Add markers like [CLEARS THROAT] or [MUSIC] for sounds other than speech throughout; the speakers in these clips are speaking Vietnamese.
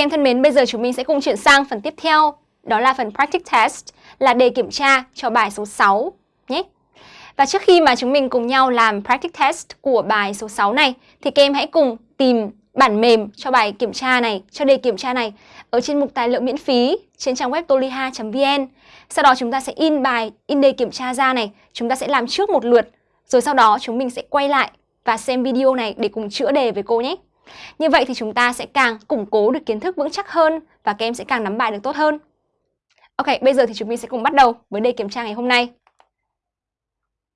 em thân mến, bây giờ chúng mình sẽ cùng chuyển sang phần tiếp theo, đó là phần practice test, là đề kiểm tra cho bài số 6 nhé. Và trước khi mà chúng mình cùng nhau làm practice test của bài số 6 này thì các em hãy cùng tìm bản mềm cho bài kiểm tra này, cho đề kiểm tra này ở trên mục tài liệu miễn phí trên trang web toliha.vn. Sau đó chúng ta sẽ in bài, in đề kiểm tra ra này, chúng ta sẽ làm trước một lượt, rồi sau đó chúng mình sẽ quay lại và xem video này để cùng chữa đề với cô nhé. Như vậy thì chúng ta sẽ càng củng cố được kiến thức vững chắc hơn và các em sẽ càng nắm bài được tốt hơn. Ok, bây giờ thì chúng mình sẽ cùng bắt đầu với đề kiểm tra ngày hôm nay.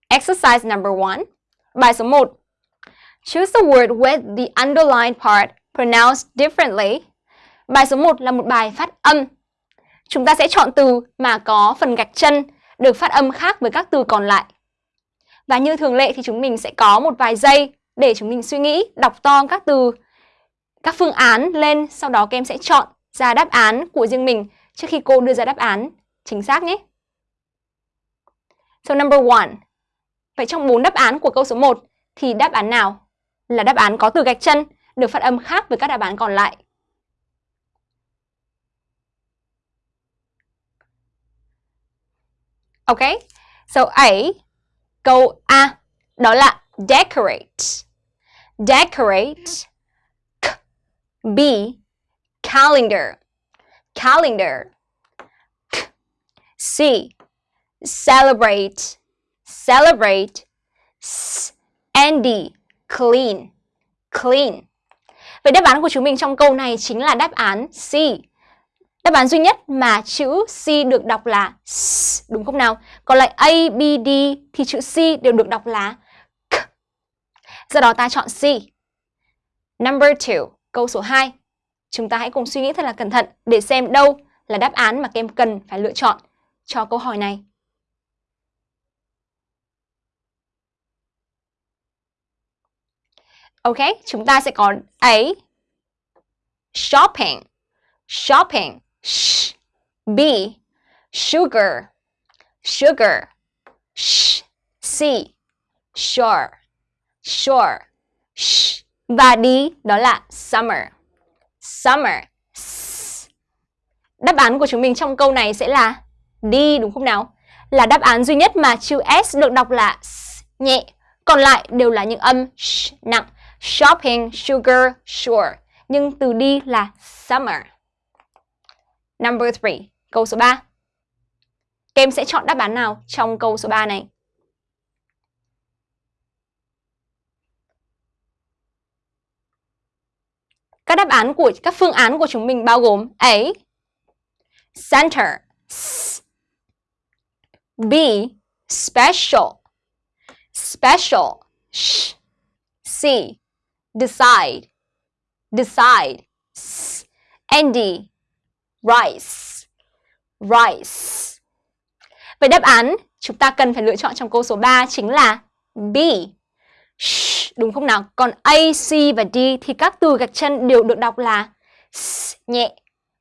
Exercise number one. Bài số 1. Choose the word with the underlined part pronounced differently. Bài số 1 là một bài phát âm. Chúng ta sẽ chọn từ mà có phần gạch chân được phát âm khác với các từ còn lại. Và như thường lệ thì chúng mình sẽ có một vài giây để chúng mình suy nghĩ, đọc to các từ, các phương án lên, sau đó các em sẽ chọn ra đáp án của riêng mình trước khi cô đưa ra đáp án chính xác nhé. So number one. Vậy trong bốn đáp án của câu số 1 thì đáp án nào là đáp án có từ gạch chân được phát âm khác với các đáp án còn lại? Ok, so A, câu A, đó là decorate. Decorate. B, calendar. Calendar. C, celebrate. Celebrate. S, and D, clean. Clean. Vậy đáp án của chúng mình trong câu này chính là đáp án C. Đáp án duy nhất mà chữ C được đọc là S, đúng không nào? Còn lại A, B, D thì chữ C đều được đọc là K. Do đó ta chọn C. Number 2, câu số 2. Chúng ta hãy cùng suy nghĩ thật là cẩn thận để xem đâu là đáp án mà các em cần phải lựa chọn cho câu hỏi này. Ok, chúng ta sẽ có A. Shopping. Shopping. Sh. B. Sugar. Sugar. Sh. C. Sure. Sure. Sh. Và đi đó là summer. Summer. Đáp án của chúng mình trong câu này sẽ là đi đúng không nào? Là đáp án duy nhất mà chữ S được đọc là S nhẹ. Còn lại đều là những âm sh nặng. Shopping, sugar, sure. Nhưng từ đi là summer. Number 3, câu số 3. Các em sẽ chọn đáp án nào trong câu số 3 này? Các đáp án của các phương án của chúng mình bao gồm A. Center S. B. Special Special Sh. C. Decide Decide S. And D. Rice Rice Vậy đáp án chúng ta cần phải lựa chọn trong câu số 3 chính là B Shh, đúng không nào? Còn A, C và D thì các từ gạch chân đều được đọc là S nhẹ.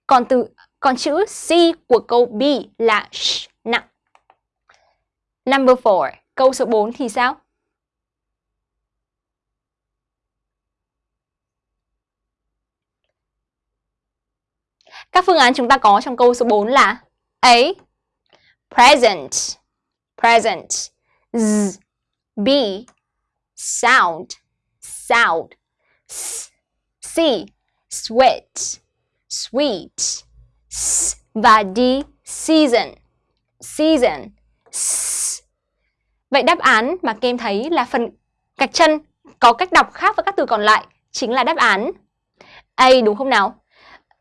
Còn từ còn chữ C của câu B là sh nặng. Number 4, câu số 4 thì sao? Các phương án chúng ta có trong câu số 4 là A. Present Present Z B Sound Sound S C Sweat Sweet S và D Season Season S. Vậy đáp án mà các em thấy là phần gạch chân có cách đọc khác với các từ còn lại chính là đáp án A đúng không nào?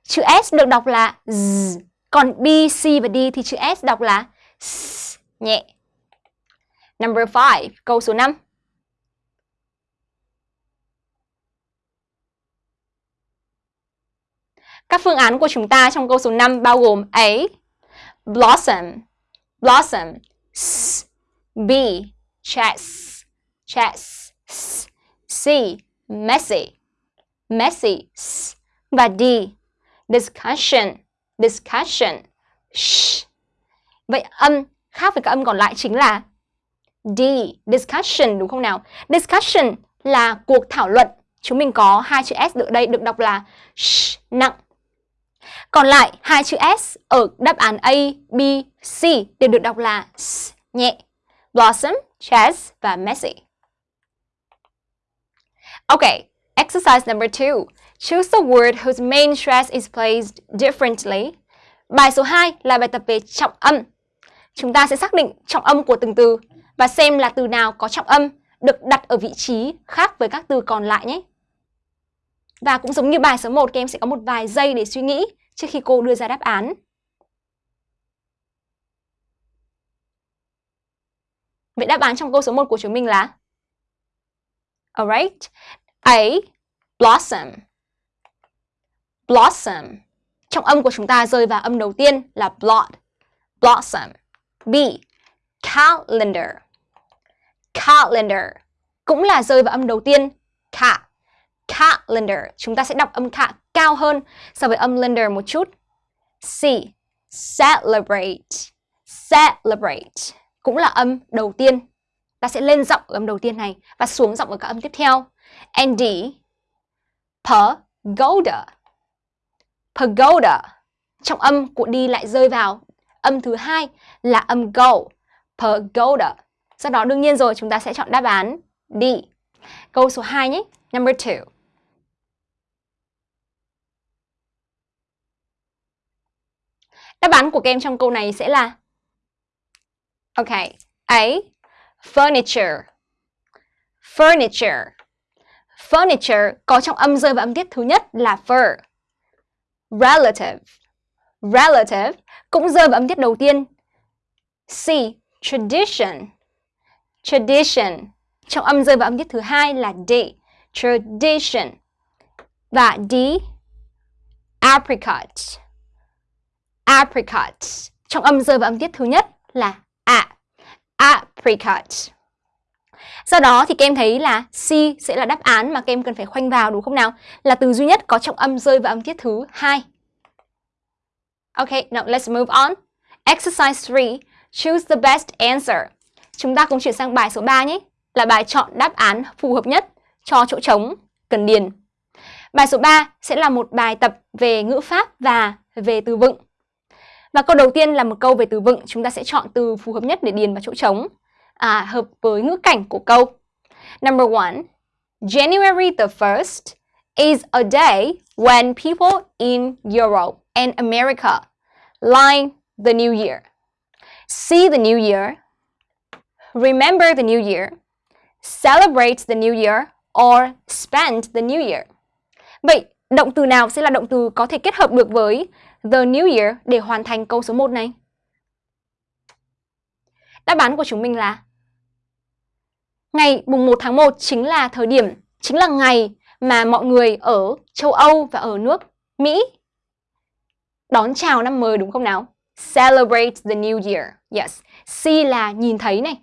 Chữ S được đọc là Z, còn B, C và D thì chữ S đọc là S, nhẹ. Number 5, câu số 5. Các phương án của chúng ta trong câu số 5 bao gồm A. Blossom Blossom S, B. Chess Chess S, C. Messy Messy S, và D discussion, discussion. Sh. Vậy âm khác với các âm còn lại chính là D, discussion đúng không nào? Discussion là cuộc thảo luận. Chúng mình có hai chữ S ở đây được đọc là sh, nặng. Còn lại hai chữ S ở đáp án A, B, C đều được đọc là S nhẹ. Blossom, Chess và Messy. Okay, exercise number two. Choose the word whose main stress is placed differently. Bài số 2 là bài tập về trọng âm. Chúng ta sẽ xác định trọng âm của từng từ và xem là từ nào có trọng âm được đặt ở vị trí khác với các từ còn lại nhé. Và cũng giống như bài số 1, các em sẽ có một vài giây để suy nghĩ trước khi cô đưa ra đáp án. Vậy đáp án trong câu số 1 của chúng mình là, Alright. A. Blossom. Blossom. Trong âm của chúng ta rơi vào âm đầu tiên là blood. Blossom. B. Calendar. Calendar. Cũng là rơi vào âm đầu tiên. Ca. Calendar. Chúng ta sẽ đọc âm ca cao hơn so với âm lender một chút. C. Celebrate. Celebrate. Cũng là âm đầu tiên. Ta sẽ lên giọng ở âm đầu tiên này và xuống giọng ở các âm tiếp theo. And D. Pagoda. Pagoda. Trong âm của đi lại rơi vào âm thứ hai là âm go. Pagoda. Sau đó đương nhiên rồi, chúng ta sẽ chọn đáp án D. Câu số 2 nhé. Number 2. Đáp án của các em trong câu này sẽ là, Ok. A. Furniture. Furniture. Furniture có trong âm rơi và âm tiết thứ nhất là fur. Relative. Relative cũng rơi vào âm tiết đầu tiên. C. Tradition. Tradition. Trong âm rơi và âm tiết thứ hai là D. Tradition. Và D. Apricot. Apricot. Trong âm rơi và âm tiết thứ nhất là A. Apricot. Sau đó thì các em thấy là C sẽ là đáp án mà các em cần phải khoanh vào đúng không nào? Là từ duy nhất có trọng âm rơi và âm tiết thứ hai. Okay, now let's move on. Exercise 3. Choose the best answer. Chúng ta cùng chuyển sang bài số 3 nhé. Là bài chọn đáp án phù hợp nhất cho chỗ trống cần điền. Bài số 3 sẽ là một bài tập về ngữ pháp và về từ vựng. Và câu đầu tiên là một câu về từ vựng, chúng ta sẽ chọn từ phù hợp nhất để điền vào chỗ trống, à, hợp với ngữ cảnh của câu. Number one, January the 1st is a day when people in Europe and America line the new year. See the new year, remember the new year, celebrate the new year, or spend the new year. Vậy, động từ nào sẽ là động từ có thể kết hợp được với the new year để hoàn thành câu số 1 này? Đáp án của chúng mình là Ngày mùng 1 tháng 1 chính là thời điểm, chính là ngày mà mọi người ở châu Âu và ở nước Mỹ đón chào năm mới đúng không nào? Celebrate the new year. Yes. See là nhìn thấy này.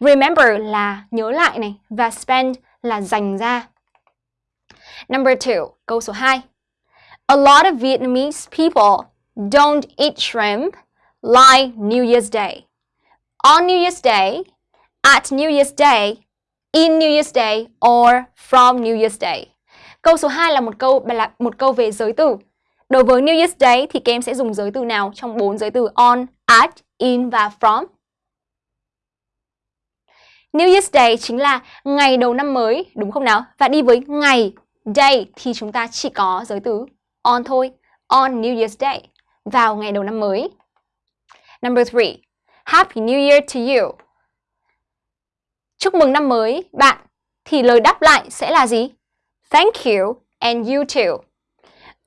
Remember là nhớ lại này. Và spend là dành ra. Number two, câu số 2. A lot of Vietnamese people don't eat shrimp like New Year's Day. On New Year's Day, at New Year's Day, in New Year's Day or from New Year's Day. Câu số 2 là một câu là một câu về giới từ. Đối với New Year's Day thì các em sẽ dùng giới từ nào trong bốn giới từ on, at, in và from? New Year's Day chính là ngày đầu năm mới, đúng không nào? Và đi với ngày, day thì chúng ta chỉ có giới từ on thôi. On New Year's Day, vào ngày đầu năm mới. Number three, Happy New Year to you. Chúc mừng năm mới, bạn. Thì lời đáp lại sẽ là gì? Thank you and you too.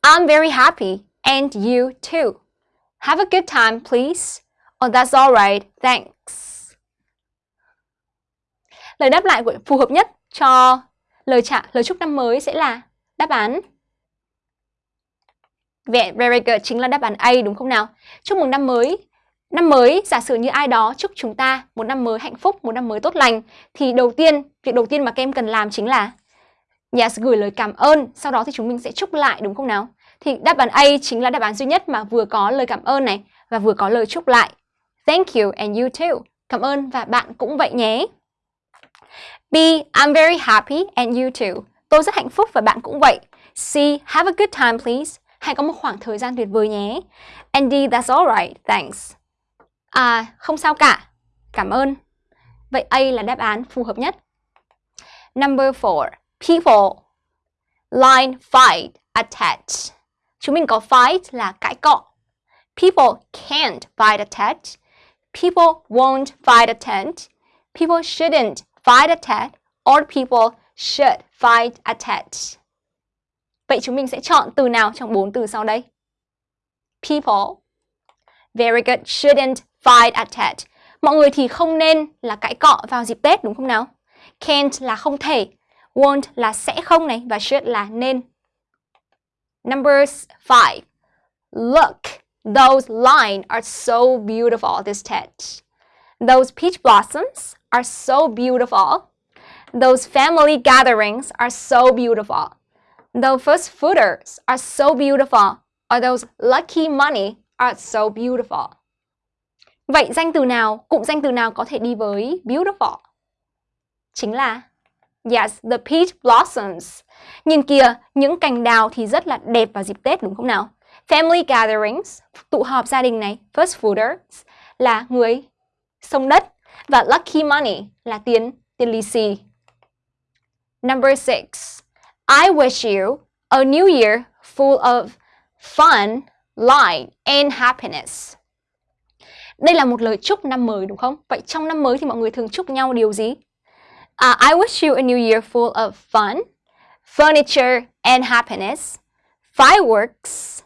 I'm very happy and you too. Have a good time, please. Oh, that's all right. Thanks. Lời đáp lại của phù hợp nhất cho lời trả lời chúc năm mới sẽ là đáp án Very good chính là đáp án A đúng không nào? Chúc mừng năm mới. Năm mới, giả sử như ai đó chúc chúng ta một năm mới hạnh phúc, một năm mới tốt lành thì đầu tiên, việc đầu tiên mà các em cần làm chính là Yes, gửi lời cảm ơn, sau đó thì chúng mình sẽ chúc lại đúng không nào? Thì đáp án A chính là đáp án duy nhất mà vừa có lời cảm ơn này và vừa có lời chúc lại. Thank you and you too. Cảm ơn và bạn cũng vậy nhé. B. I'm very happy and you too. Tôi rất hạnh phúc và bạn cũng vậy. C. Have a good time please. Hãy có một khoảng thời gian tuyệt vời nhé. Andy, that's alright, thanks. À, không sao cả. Cảm ơn. Vậy A là đáp án phù hợp nhất. Number 4. People. Line fight, attach. Chúng mình có fight là cãi cọ. People can't fight attach. People won't fight attach. People shouldn't fight attach. Or people should fight attach. Vậy chúng mình sẽ chọn từ nào trong bốn từ sau đây? People. Very good. Shouldn't fight at Tet. Mọi người thì không nên là cãi cọ vào dịp Tết đúng không nào? Can't là không thể, won't là sẽ không này và should là nên. Numbers 5. Look, those lines are so beautiful this Tet. Those peach blossoms are so beautiful. Those family gatherings are so beautiful. Those first footers are so beautiful. Or those lucky money are so beautiful. Vậy danh từ nào, cụm danh từ nào có thể đi với beautiful? Chính là Yes, the peach blossoms. Nhìn kìa, những cành đào thì rất là đẹp vào dịp Tết đúng không nào? Family gatherings, tụ họp gia đình này, first fooders là người sông đất và lucky money là tiền tiền lì xì. Number six, I wish you a new year full of fun, light and happiness. Đây là một lời chúc năm mới đúng không? Vậy trong năm mới thì mọi người thường chúc nhau điều gì? Uh, I wish you a new year full of fun, furniture and happiness, fireworks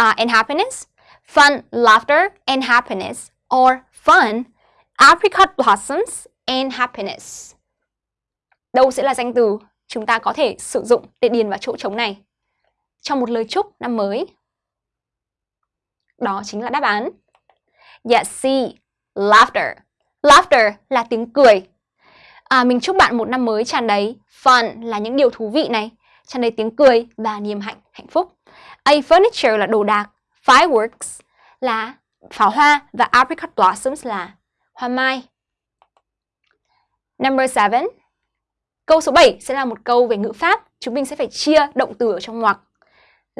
uh, and happiness, fun, laughter and happiness, or fun, apricot blossoms and happiness. Đâu sẽ là danh từ chúng ta có thể sử dụng để điền vào chỗ trống này trong một lời chúc năm mới? Đó chính là đáp án Yes, C. Laughter. Laughter là tiếng cười. À, mình chúc bạn một năm mới tràn đầy fun là những điều thú vị này, tràn đầy tiếng cười và niềm hạnh hạnh phúc. A furniture là đồ đạc, fireworks là pháo hoa và apricot blossoms là hoa mai. Number 7. Câu số 7 sẽ là một câu về ngữ pháp. Chúng mình sẽ phải chia động từ ở trong ngoặc.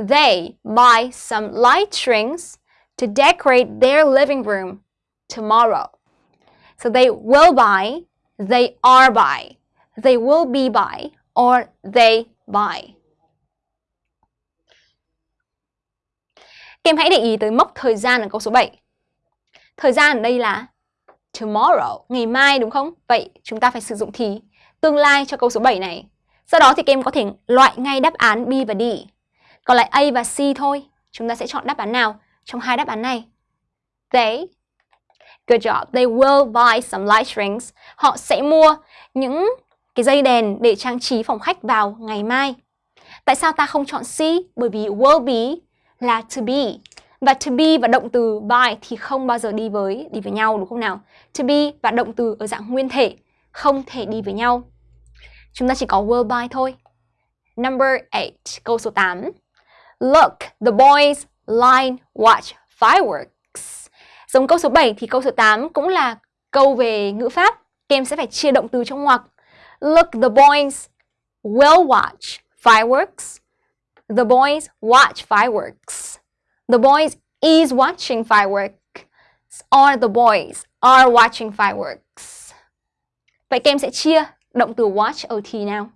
They buy some light strings to decorate their living room tomorrow. So they will buy, they are buy, they will be buy, or they buy. Các em hãy để ý tới mốc thời gian ở câu số 7. Thời gian ở đây là tomorrow, ngày mai đúng không? Vậy chúng ta phải sử dụng thì tương lai cho câu số 7 này. Sau đó thì các em có thể loại ngay đáp án B và D. Còn lại A và C thôi. Chúng ta sẽ chọn đáp án nào? trong hai đáp án này. They, good job, they will buy some light strings. Họ sẽ mua những cái dây đèn để trang trí phòng khách vào ngày mai. Tại sao ta không chọn C? Bởi vì will be là to be. Và to be và động từ buy thì không bao giờ đi với đi với nhau đúng không nào? To be và động từ ở dạng nguyên thể không thể đi với nhau. Chúng ta chỉ có will buy thôi. Number 8, câu số 8. Look, the boys line watch fireworks. Giống câu số 7 thì câu số 8 cũng là câu về ngữ pháp. Các em sẽ phải chia động từ trong ngoặc. Look, the boys will watch fireworks. The boys watch fireworks. The boys is watching fireworks. Or the boys are watching fireworks. Vậy các em sẽ chia động từ watch ở thì nào?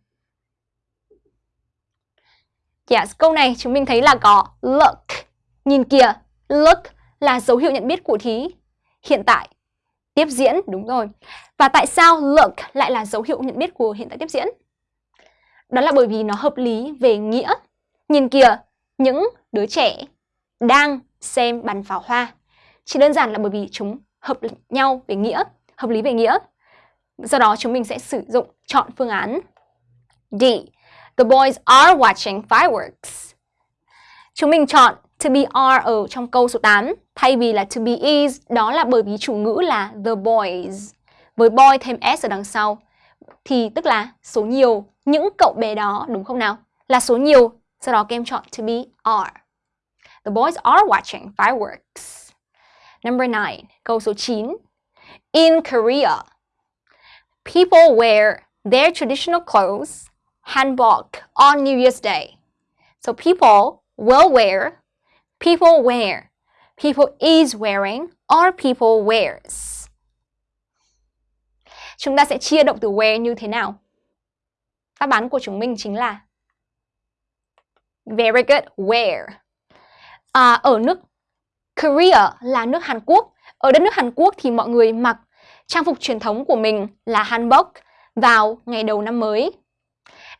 Yes, câu này chúng mình thấy là có look Nhìn kìa, look là dấu hiệu nhận biết của thí hiện tại tiếp diễn, đúng rồi. Và tại sao look lại là dấu hiệu nhận biết của hiện tại tiếp diễn? Đó là bởi vì nó hợp lý về nghĩa. Nhìn kìa, những đứa trẻ đang xem bắn pháo hoa. Chỉ đơn giản là bởi vì chúng hợp nhau về nghĩa, hợp lý về nghĩa. Do đó, chúng mình sẽ sử dụng chọn phương án D. The boys are watching fireworks. Chúng mình chọn to be are ở trong câu số 8 thay vì là to be is, đó là bởi vì chủ ngữ là the boys. Với boy thêm s ở đằng sau, thì tức là số nhiều, những cậu bé đó, đúng không nào? Là số nhiều sau đó các em chọn to be are. The boys are watching fireworks. Number 9 câu số 9 in Korea people wear their traditional clothes hanbok on New Year's Day so people will wear, people wear, people is wearing, or people wears. Chúng ta sẽ chia động từ wear như thế nào? Đáp án của chúng mình chính là Very good, wear. À, ở nước Korea là nước Hàn Quốc. Ở đất nước Hàn Quốc thì mọi người mặc trang phục truyền thống của mình là hanbok vào ngày đầu năm mới.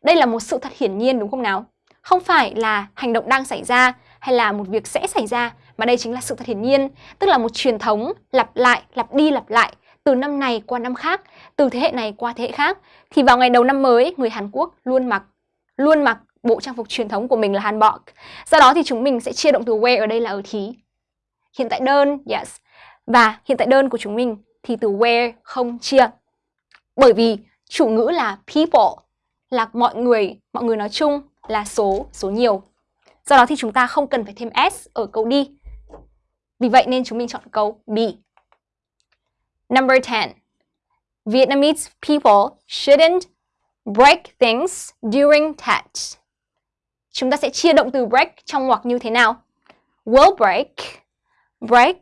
Đây là một sự thật hiển nhiên đúng không nào? Không phải là hành động đang xảy ra hay là một việc sẽ xảy ra mà đây chính là sự thật hiển nhiên, tức là một truyền thống lặp lại, lặp đi lặp lại từ năm này qua năm khác, từ thế hệ này qua thế hệ khác thì vào ngày đầu năm mới người Hàn Quốc luôn mặc luôn mặc bộ trang phục truyền thống của mình là hanbok. Do đó thì chúng mình sẽ chia động từ wear ở đây là ở thí. Hiện tại đơn, yes. Và hiện tại đơn của chúng mình thì từ where không chia. Bởi vì chủ ngữ là people, là mọi người, mọi người nói chung là số, số nhiều. Do đó thì chúng ta không cần phải thêm s ở câu đi. Vì vậy nên chúng mình chọn câu B. Number 10. Vietnamese people shouldn't break things during Tet. Chúng ta sẽ chia động từ break trong ngoặc như thế nào? Will break, break,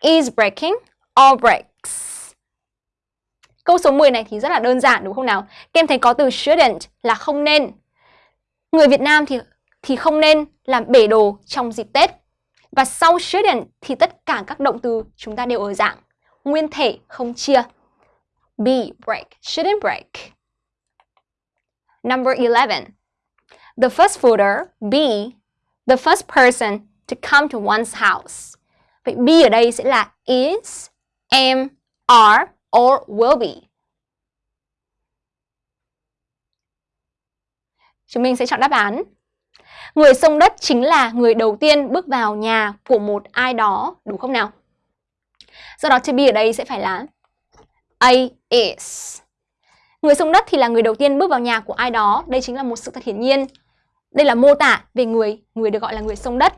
is breaking, or break Câu số 10 này thì rất là đơn giản đúng không nào? Các em thấy có từ shouldn't là không nên. Người Việt Nam thì thì không nên làm bể đồ trong dịp Tết. Và sau shouldn't thì tất cả các động từ chúng ta đều ở dạng nguyên thể không chia. Be break, shouldn't break. Number 11. The first footer, be, the first person to come to one's house. Vậy be ở đây sẽ là is, am, are, or will be. Chúng mình sẽ chọn đáp án. Người sông đất chính là người đầu tiên bước vào nhà của một ai đó, đúng không nào? Do đó to be ở đây sẽ phải là A is. Người sông đất thì là người đầu tiên bước vào nhà của ai đó. Đây chính là một sự thật hiển nhiên. Đây là mô tả về người, người được gọi là người sông đất.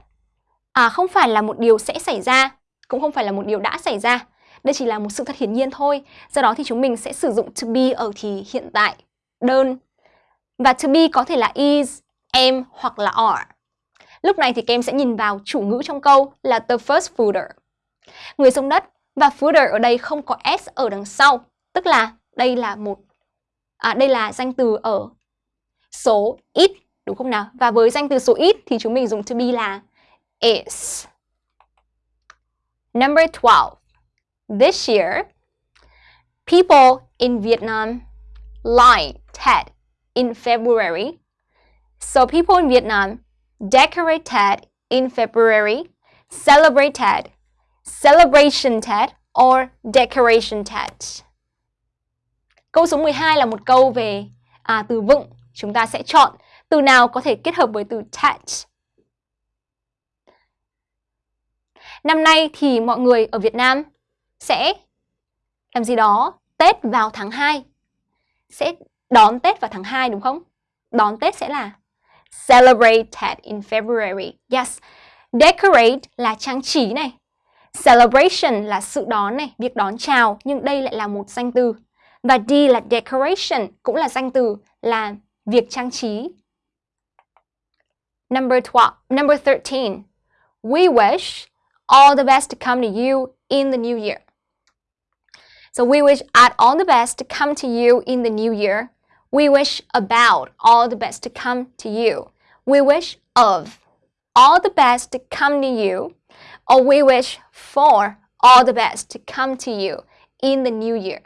À, không phải là một điều sẽ xảy ra, cũng không phải là một điều đã xảy ra. Đây chỉ là một sự thật hiển nhiên thôi. Do đó thì chúng mình sẽ sử dụng to be ở thì hiện tại, đơn. Và to be có thể là is, am hoặc là are. Lúc này thì các em sẽ nhìn vào chủ ngữ trong câu là the first footer. Người sông đất và footer ở đây không có s ở đằng sau, tức là đây là một à, đây là danh từ ở số ít đúng không nào? Và với danh từ số ít thì chúng mình dùng to be là is. Number 12. This year, people in Vietnam light Tet in February. So people in Vietnam decorate Tet in February, celebrate Tet, celebration Tet, or decoration Tet. Câu số 12 là một câu về à, từ vựng. Chúng ta sẽ chọn từ nào có thể kết hợp với từ Tet. Năm nay thì mọi người ở Việt Nam sẽ làm gì đó Tết vào tháng 2. Sẽ đón Tết vào tháng 2 đúng không? Đón Tết sẽ là celebrate Tet in February. Yes. Decorate là trang trí này. Celebration là sự đón này, việc đón chào, nhưng đây lại là một danh từ. Và D là decoration, cũng là danh từ, là việc trang trí. Number 12, number 13. We wish all the best to come to you in the new year. So we wish at all the best to come to you in the new year. We wish about all the best to come to you. We wish of all the best to come to you. Or we wish for all the best to come to you in the new year.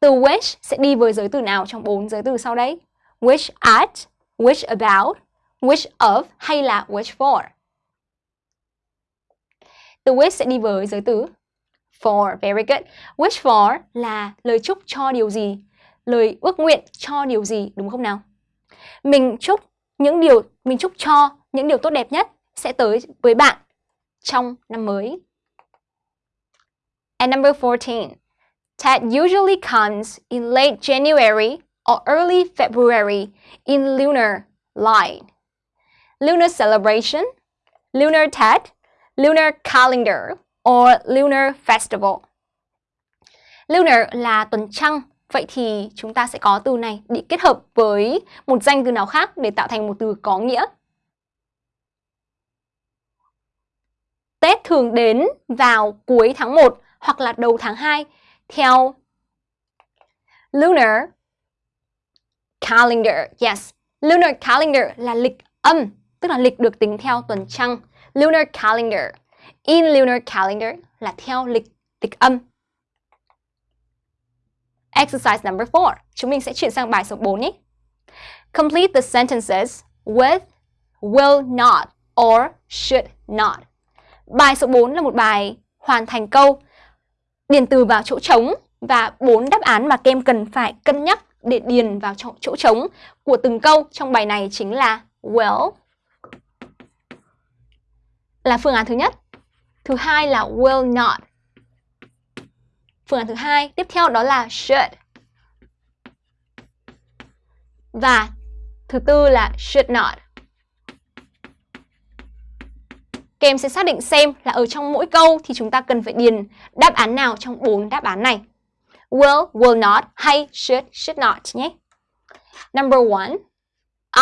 Từ wish sẽ đi với giới từ nào trong bốn giới từ sau đây? Wish at, wish about, wish of hay là wish for? Từ wish sẽ đi với giới từ for. Very good. Wish for là lời chúc cho điều gì? Lời ước nguyện cho điều gì, đúng không nào? Mình chúc những điều, mình chúc cho những điều tốt đẹp nhất sẽ tới với bạn trong năm mới. And number 14. Tet usually comes in late January or early February in lunar line. Lunar celebration, lunar Tet, lunar calendar, or lunar festival. Lunar là tuần trăng, vậy thì chúng ta sẽ có từ này bị kết hợp với một danh từ nào khác để tạo thành một từ có nghĩa. Tết thường đến vào cuối tháng 1 hoặc là đầu tháng 2 theo lunar calendar. Yes, lunar calendar là lịch âm, tức là lịch được tính theo tuần trăng. Lunar calendar. In lunar calendar là theo lịch lịch âm. Exercise number 4. Chúng mình sẽ chuyển sang bài số 4 nhé. Complete the sentences with will not or should not. Bài số 4 là một bài hoàn thành câu điền từ vào chỗ trống và bốn đáp án mà kem cần phải cân nhắc để điền vào chỗ, chỗ trống của từng câu trong bài này chính là will là phương án thứ nhất. Thứ hai là will not. Phương án thứ hai, tiếp theo đó là should. Và thứ tư là should not. Các em sẽ xác định xem là ở trong mỗi câu thì chúng ta cần phải điền đáp án nào trong bốn đáp án này. Will, will not hay should, should not nhé. Number one,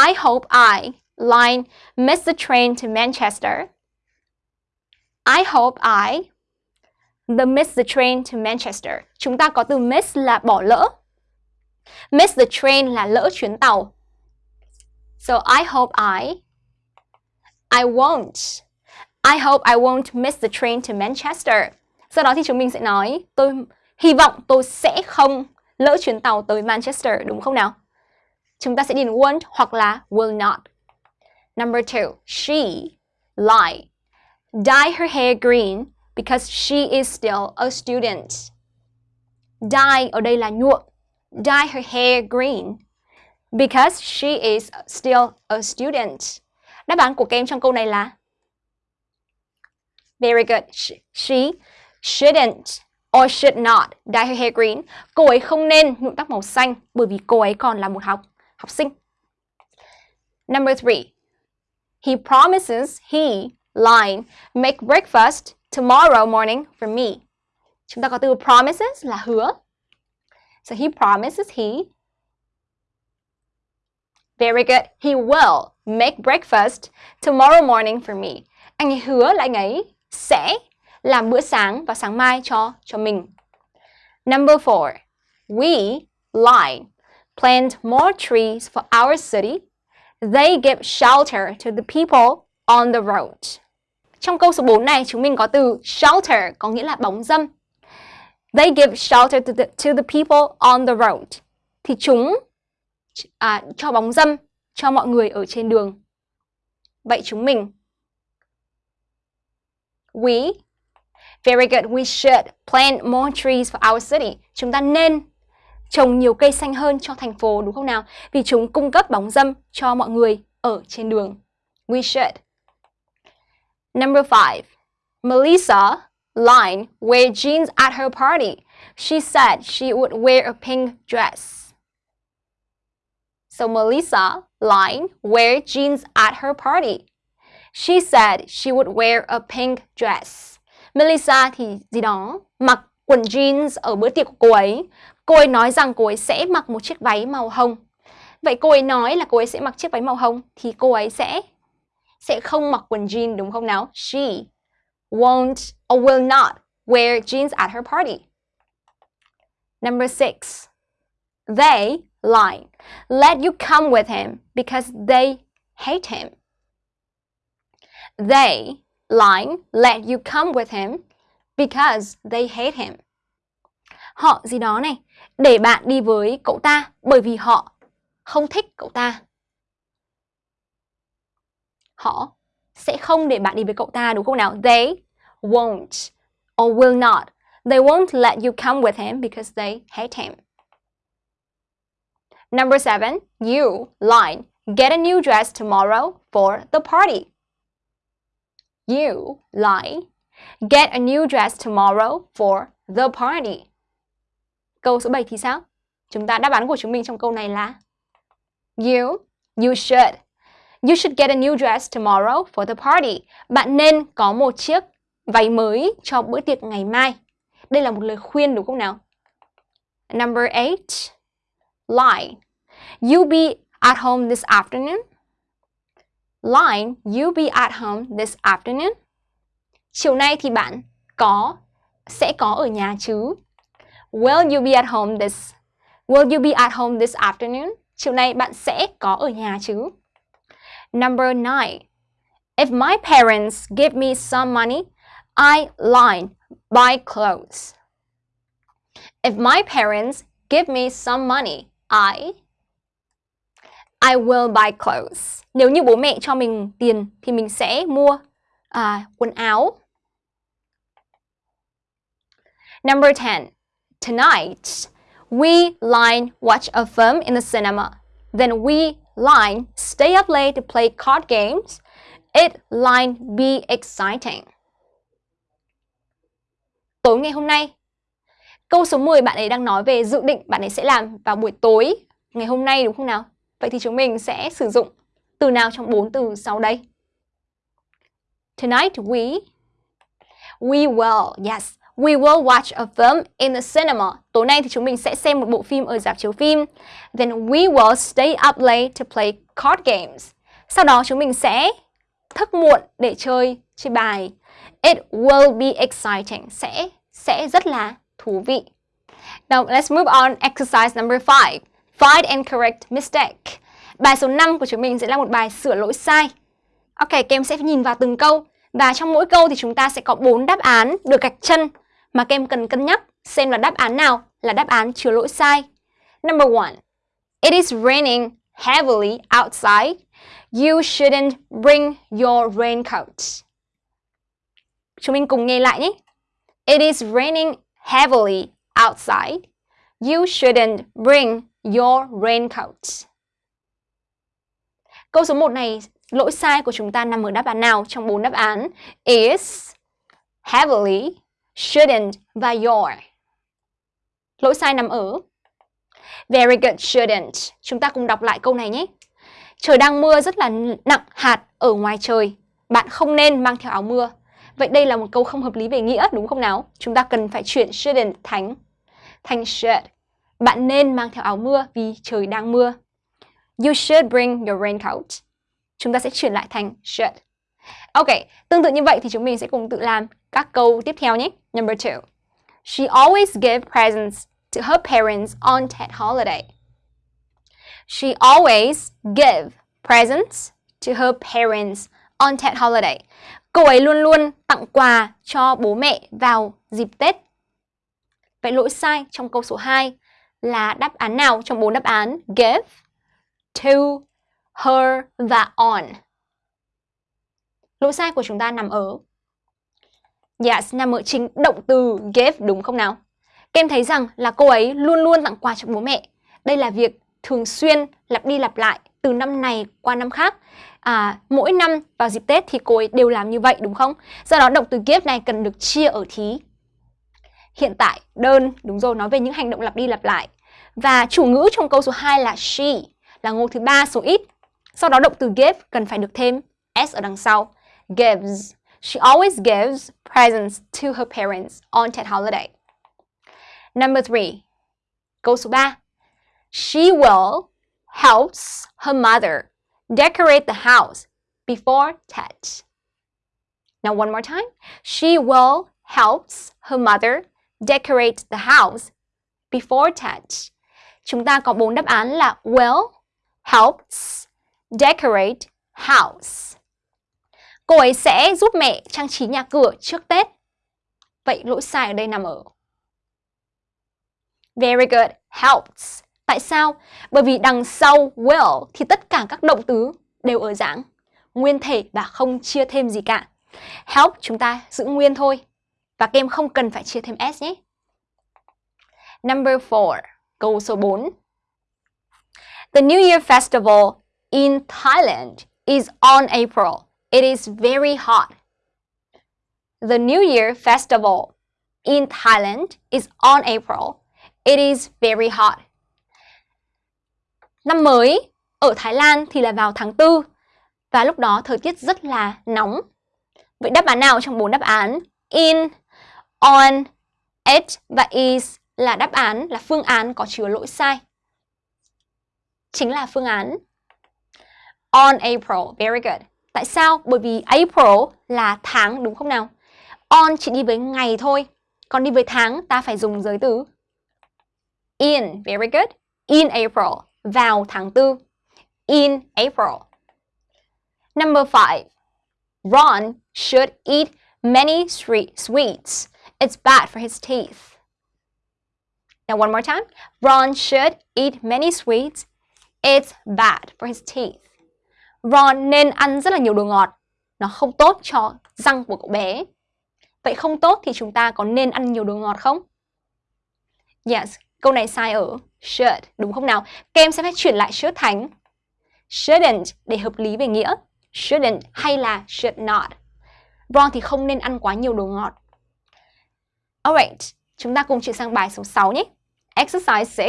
I hope I line miss the train to Manchester. I hope I the miss the train to Manchester. Chúng ta có từ miss là bỏ lỡ. Miss the train là lỡ chuyến tàu. So I hope I I won't I hope I won't miss the train to Manchester. Sau đó thì chúng mình sẽ nói tôi hy vọng tôi sẽ không lỡ chuyến tàu tới Manchester đúng không nào? Chúng ta sẽ điền won't hoặc là will not. Number two, she lie. Dye her hair green because she is still a student. Dye, ở đây là nhuộm. Dye her hair green because she is still a student. Đáp án của các em trong câu này là Very good. She shouldn't or should not dye her hair green. Cô ấy không nên nhuộm tóc màu xanh bởi vì cô ấy còn là một học học sinh. Number three. He promises he line make breakfast tomorrow morning for me. Chúng ta có từ promises là hứa. So he promises he Very good. He will make breakfast tomorrow morning for me. Anh ấy hứa là anh ấy sẽ làm bữa sáng vào sáng mai cho cho mình. Number four, we line plant more trees for our city. They give shelter to the people on the road. Trong câu số 4 này chúng mình có từ shelter có nghĩa là bóng dâm. They give shelter to the, to the people on the road. Thì chúng à, cho bóng dâm cho mọi người ở trên đường. Vậy chúng mình We Very good. We should plant more trees for our city. Chúng ta nên trồng nhiều cây xanh hơn cho thành phố đúng không nào? Vì chúng cung cấp bóng dâm cho mọi người ở trên đường. We should. Number five. Melissa line wear jeans at her party. She said she would wear a pink dress. So Melissa line wear jeans at her party. She said she would wear a pink dress. Melissa thì gì đó, mặc quần jeans ở bữa tiệc của cô ấy. Cô ấy nói rằng cô ấy sẽ mặc một chiếc váy màu hồng. Vậy cô ấy nói là cô ấy sẽ mặc chiếc váy màu hồng thì cô ấy sẽ sẽ không mặc quần jean đúng không nào? She won't or will not wear jeans at her party. Number six, they lie. Let you come with him because they hate him. They lie, let you come with him because they hate him. Họ gì đó này, để bạn đi với cậu ta bởi vì họ không thích cậu ta. Họ sẽ không để bạn đi với cậu ta đúng không nào? They won't or will not. They won't let you come with him because they hate him. Number seven, you, line, get a new dress tomorrow for the party. You lie. Get a new dress tomorrow for the party. Câu số 7 thì sao? Chúng ta đáp án của chúng mình trong câu này là You, you should. You should get a new dress tomorrow for the party. Bạn nên có một chiếc váy mới cho bữa tiệc ngày mai. Đây là một lời khuyên đúng không nào? Number 8. Lie. You'll be at home this afternoon. Line, you'll be at home this afternoon. Chiều nay thì bạn có sẽ có ở nhà chứ? Will you be at home this Will you be at home this afternoon? Chiều nay bạn sẽ có ở nhà chứ? Number 9. If my parents give me some money, I line buy clothes. If my parents give me some money, I I will buy clothes. Nếu như bố mẹ cho mình tiền thì mình sẽ mua à, quần áo. Number 10. Tonight, we line watch a film in the cinema. Then we line stay up late to play card games. It line be exciting. Tối ngày hôm nay, câu số 10 bạn ấy đang nói về dự định bạn ấy sẽ làm vào buổi tối ngày hôm nay đúng không nào? Vậy thì chúng mình sẽ sử dụng từ nào trong bốn từ sau đây? Tonight we we will, yes, we will watch a film in the cinema. Tối nay thì chúng mình sẽ xem một bộ phim ở rạp chiếu phim. Then we will stay up late to play card games. Sau đó chúng mình sẽ thức muộn để chơi chơi bài. It will be exciting. Sẽ sẽ rất là thú vị. Now let's move on exercise number 5. Find and correct mistake. Bài số 5 của chúng mình sẽ là một bài sửa lỗi sai. Ok, các em sẽ nhìn vào từng câu và trong mỗi câu thì chúng ta sẽ có 4 đáp án được gạch chân mà các em cần cân nhắc xem là đáp án nào là đáp án chứa lỗi sai. Number one, It is raining heavily outside. You shouldn't bring your raincoat. Chúng mình cùng nghe lại nhé. It is raining heavily outside. You shouldn't bring your raincoat. Câu số 1 này, lỗi sai của chúng ta nằm ở đáp án nào trong bốn đáp án? Is, heavily, shouldn't và your. Lỗi sai nằm ở Very good, shouldn't. Chúng ta cùng đọc lại câu này nhé. Trời đang mưa rất là nặng hạt ở ngoài trời. Bạn không nên mang theo áo mưa. Vậy đây là một câu không hợp lý về nghĩa đúng không nào? Chúng ta cần phải chuyển shouldn't thành thành should. Bạn nên mang theo áo mưa vì trời đang mưa. You should bring your raincoat. Chúng ta sẽ chuyển lại thành should. Ok, tương tự như vậy thì chúng mình sẽ cùng tự làm các câu tiếp theo nhé. Number two. She always gives presents to her parents on Tet holiday. She always give presents to her parents on Tet holiday. Cô ấy luôn luôn tặng quà cho bố mẹ vào dịp Tết. Vậy lỗi sai trong câu số 2 là đáp án nào trong bốn đáp án give, to, her và on. Lỗi sai của chúng ta nằm ở Yes, nằm ở chính động từ give đúng không nào? Kem thấy rằng là cô ấy luôn luôn tặng quà cho bố mẹ. Đây là việc thường xuyên lặp đi lặp lại từ năm này qua năm khác. À, mỗi năm vào dịp Tết thì cô ấy đều làm như vậy đúng không? Do đó động từ give này cần được chia ở thí. Hiện tại, đơn, đúng rồi, nói về những hành động lặp đi lặp lại. Và chủ ngữ trong câu số 2 là she, là ngôi thứ ba số ít. Sau đó động từ give cần phải được thêm s ở đằng sau. Gives. She always gives presents to her parents on Tet holiday. Number three. Câu số 3. She will helps her mother decorate the house before Tet. Now one more time. She will helps her mother decorate the house before Tet. Chúng ta có bốn đáp án là will, helps, decorate, house. Cô ấy sẽ giúp mẹ trang trí nhà cửa trước Tết. Vậy lỗi sai ở đây nằm ở Very good, helps. Tại sao? Bởi vì đằng sau will thì tất cả các động từ đều ở dạng nguyên thể và không chia thêm gì cả. Help chúng ta giữ nguyên thôi. Và các em không cần phải chia thêm s nhé. Number 4, câu số 4. The New Year Festival in Thailand is on April. It is very hot. The New Year Festival in Thailand is on April. It is very hot. Năm mới ở Thái Lan thì là vào tháng 4 và lúc đó thời tiết rất là nóng. Vậy đáp án nào trong bốn đáp án in, on, at và is là đáp án là phương án có chứa lỗi sai? Chính là phương án on April. Very good. Tại sao? Bởi vì April là tháng, đúng không nào? On chỉ đi với ngày thôi. Còn đi với tháng, ta phải dùng giới từ in. Very good. In April. Vào tháng 4. In April. Number 5. Ron should eat many sweets. It's bad for his teeth. Now one more time. Ron should eat many sweets. It's bad for his teeth. Ron nên ăn rất là nhiều đồ ngọt. Nó không tốt cho răng của cậu bé. Vậy không tốt thì chúng ta có nên ăn nhiều đồ ngọt không? Yes, câu này sai ở should, đúng không nào? Các em sẽ phải chuyển lại should thành shouldn't để hợp lý về nghĩa. Shouldn't hay là should not. Ron thì không nên ăn quá nhiều đồ ngọt. Alright, chúng ta cùng chuyển sang bài số 6 nhé. Exercise 6.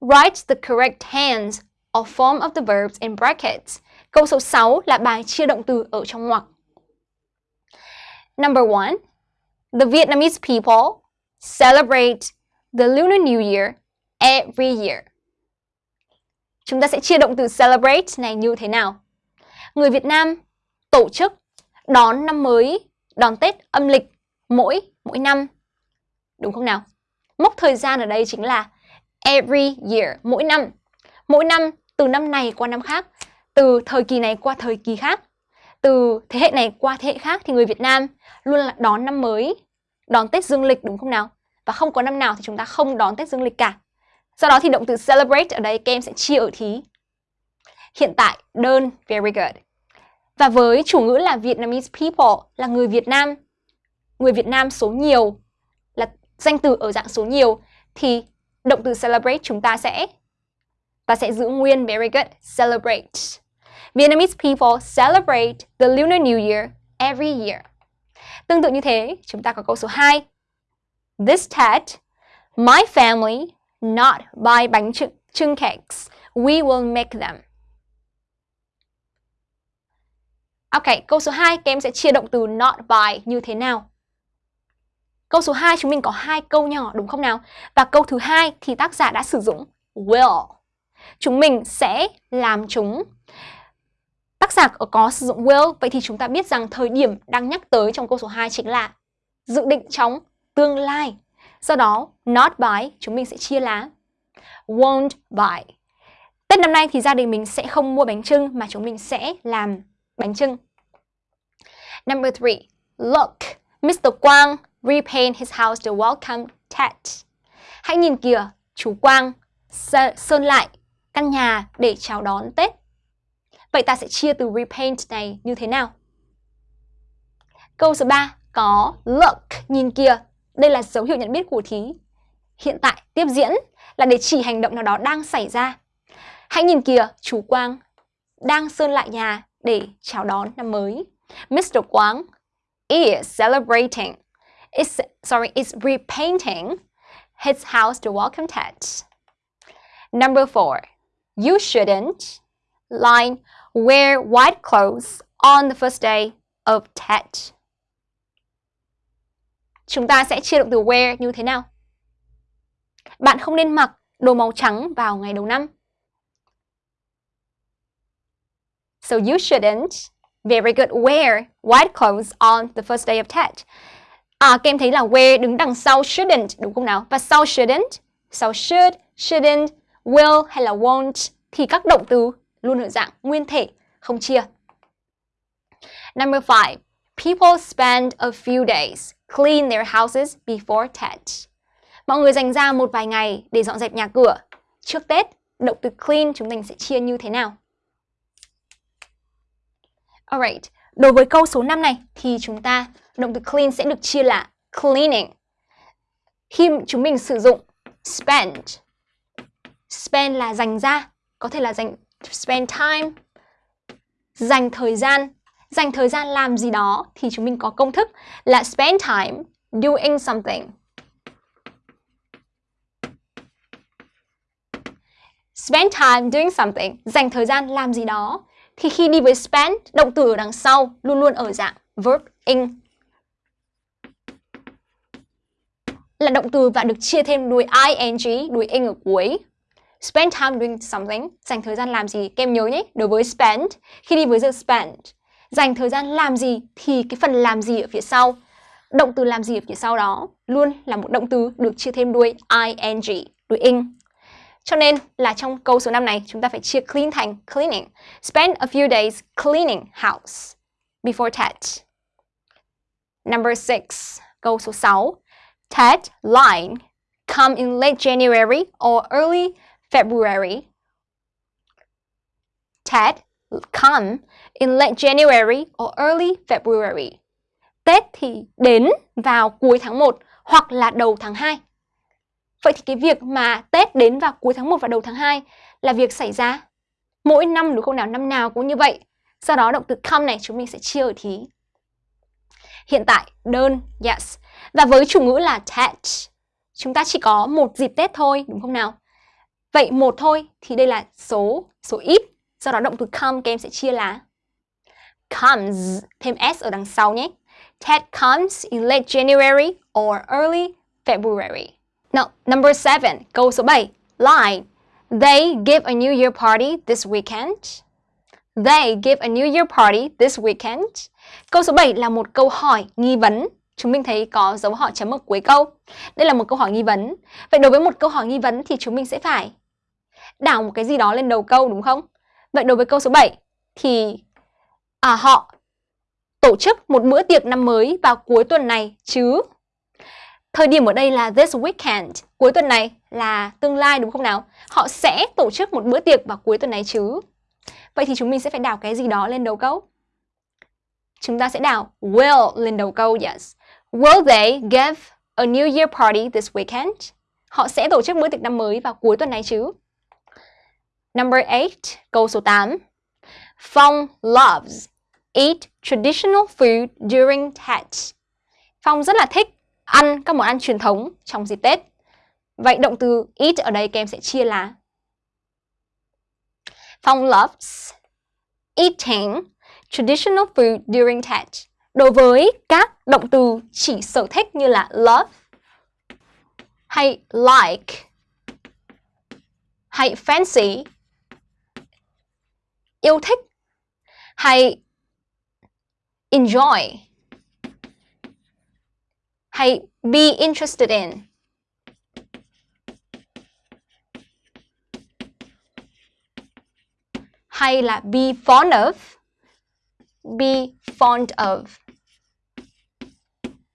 Write the correct hands or form of the verbs in brackets. Câu số 6 là bài chia động từ ở trong ngoặc. Number 1. The Vietnamese people celebrate the Lunar New Year every year. Chúng ta sẽ chia động từ celebrate này như thế nào? Người Việt Nam tổ chức đón năm mới, đón Tết âm lịch mỗi mỗi năm. Đúng không nào? Mốc thời gian ở đây chính là every year, mỗi năm. Mỗi năm từ năm này qua năm khác, từ thời kỳ này qua thời kỳ khác, từ thế hệ này qua thế hệ khác thì người Việt Nam luôn là đón năm mới, đón Tết dương lịch đúng không nào? Và không có năm nào thì chúng ta không đón Tết dương lịch cả. Sau đó thì động từ celebrate ở đây các em sẽ chia ở thí. Hiện tại đơn very good. Và với chủ ngữ là Vietnamese people là người Việt Nam, người Việt Nam số nhiều là danh từ ở dạng số nhiều thì động từ celebrate chúng ta sẽ ta sẽ giữ nguyên very good celebrate. Vietnamese people celebrate the Lunar New Year every year. Tương tự như thế, chúng ta có câu số 2. This Tet, my family not buy bánh trưng, trưng cakes. We will make them. Ok, câu số 2 các em sẽ chia động từ not by như thế nào? Câu số 2 chúng mình có hai câu nhỏ đúng không nào? Và câu thứ hai thì tác giả đã sử dụng will. Chúng mình sẽ làm chúng. Tác giả có sử dụng will, vậy thì chúng ta biết rằng thời điểm đang nhắc tới trong câu số 2 chính là dự định trong tương lai. Do đó, not by chúng mình sẽ chia lá won't buy. Tết năm nay thì gia đình mình sẽ không mua bánh trưng mà chúng mình sẽ làm bánh trưng. Number three, look, Mr. Quang repaint his house to welcome Tet. Hãy nhìn kìa, chú Quang sơn lại căn nhà để chào đón Tết. Vậy ta sẽ chia từ repaint này như thế nào? Câu số 3 có look, nhìn kìa. Đây là dấu hiệu nhận biết của thí. Hiện tại, tiếp diễn là để chỉ hành động nào đó đang xảy ra. Hãy nhìn kìa, chú Quang đang sơn lại nhà để chào đón năm mới. Mr. Quang is celebrating, is, sorry, is repainting his house to welcome Tet. Number four, you shouldn't line wear white clothes on the first day of Tet. Chúng ta sẽ chia động từ wear như thế nào? Bạn không nên mặc đồ màu trắng vào ngày đầu năm. So you shouldn't, very good, wear white clothes on the first day of Tet. À, các em thấy là wear đứng đằng sau shouldn't, đúng không nào? Và sau shouldn't, sau should, shouldn't, will hay là won't thì các động từ luôn ở dạng nguyên thể, không chia. Number five, people spend a few days clean their houses before Tet. Mọi người dành ra một vài ngày để dọn dẹp nhà cửa. Trước Tết, động từ clean chúng mình sẽ chia như thế nào? Alright, đối với câu số 5 này thì chúng ta động từ clean sẽ được chia là cleaning. Khi chúng mình sử dụng spend, spend là dành ra, có thể là dành spend time, dành thời gian, dành thời gian làm gì đó thì chúng mình có công thức là spend time doing something. Spend time doing something, dành thời gian làm gì đó thì khi đi với spend, động từ ở đằng sau luôn luôn ở dạng verb in. Là động từ và được chia thêm đuôi ing, đuôi ing ở cuối. Spend time doing something, dành thời gian làm gì? Kem nhớ nhé, đối với spend, khi đi với the spend, dành thời gian làm gì thì cái phần làm gì ở phía sau động từ làm gì ở phía sau đó luôn là một động từ được chia thêm đuôi ing, đuôi ing. Cho nên là trong câu số 5 này chúng ta phải chia clean thành cleaning. Spend a few days cleaning house before Tet. Number 6, câu số 6. Tet line come in late January or early February. Tết come in late January or early February. Tết thì đến vào cuối tháng 1 hoặc là đầu tháng 2. Vậy thì cái việc mà Tết đến vào cuối tháng 1 và đầu tháng 2 là việc xảy ra mỗi năm đúng không nào? Năm nào cũng như vậy. Sau đó động từ come này chúng mình sẽ chia ở thí. Hiện tại đơn yes. Và với chủ ngữ là Tết, chúng ta chỉ có một dịp Tết thôi đúng không nào? Vậy một thôi thì đây là số số ít. do đó động từ come các em sẽ chia là comes thêm s ở đằng sau nhé. Ted comes in late January or early February. Now, number seven, câu số 7. Line. They give a New Year party this weekend. They give a New Year party this weekend. Câu số 7 là một câu hỏi nghi vấn. Chúng mình thấy có dấu hỏi chấm ở cuối câu. Đây là một câu hỏi nghi vấn. Vậy đối với một câu hỏi nghi vấn thì chúng mình sẽ phải đảo một cái gì đó lên đầu câu đúng không? Vậy đối với câu số 7 thì à, họ tổ chức một bữa tiệc năm mới vào cuối tuần này chứ. Thời điểm ở đây là this weekend, cuối tuần này là tương lai đúng không nào? Họ sẽ tổ chức một bữa tiệc vào cuối tuần này chứ. Vậy thì chúng mình sẽ phải đảo cái gì đó lên đầu câu. Chúng ta sẽ đảo will lên đầu câu, yes. Will they give a New Year party this weekend? Họ sẽ tổ chức bữa tiệc năm mới vào cuối tuần này chứ. Number 8, câu số 8. Phong loves eat traditional food during Tet. Phong rất là thích ăn các món ăn truyền thống trong dịp Tết. Vậy động từ eat ở đây các em sẽ chia là Phong loves eating traditional food during Tet. Đối với các động từ chỉ sở thích như là love hay like hay fancy yêu thích hay enjoy hay be interested in? Hay là be fond of? Be fond of.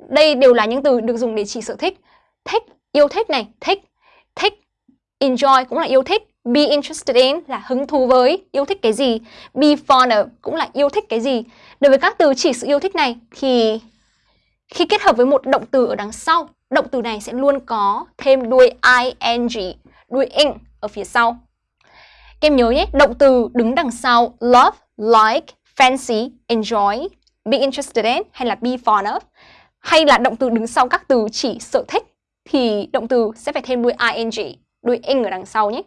Đây đều là những từ được dùng để chỉ sở thích. Thích, yêu thích này. Thích thích, enjoy cũng là yêu thích. Be interested in là hứng thú với, yêu thích cái gì. Be fond of cũng là yêu thích cái gì. Đối với các từ chỉ sự yêu thích này thì khi kết hợp với một động từ ở đằng sau, động từ này sẽ luôn có thêm đuôi ing, đuôi ing ở phía sau. Các em nhớ nhé, động từ đứng đằng sau love, like, fancy, enjoy, be interested in hay là be fond of hay là động từ đứng sau các từ chỉ sở thích thì động từ sẽ phải thêm đuôi ing, đuôi ing ở đằng sau nhé.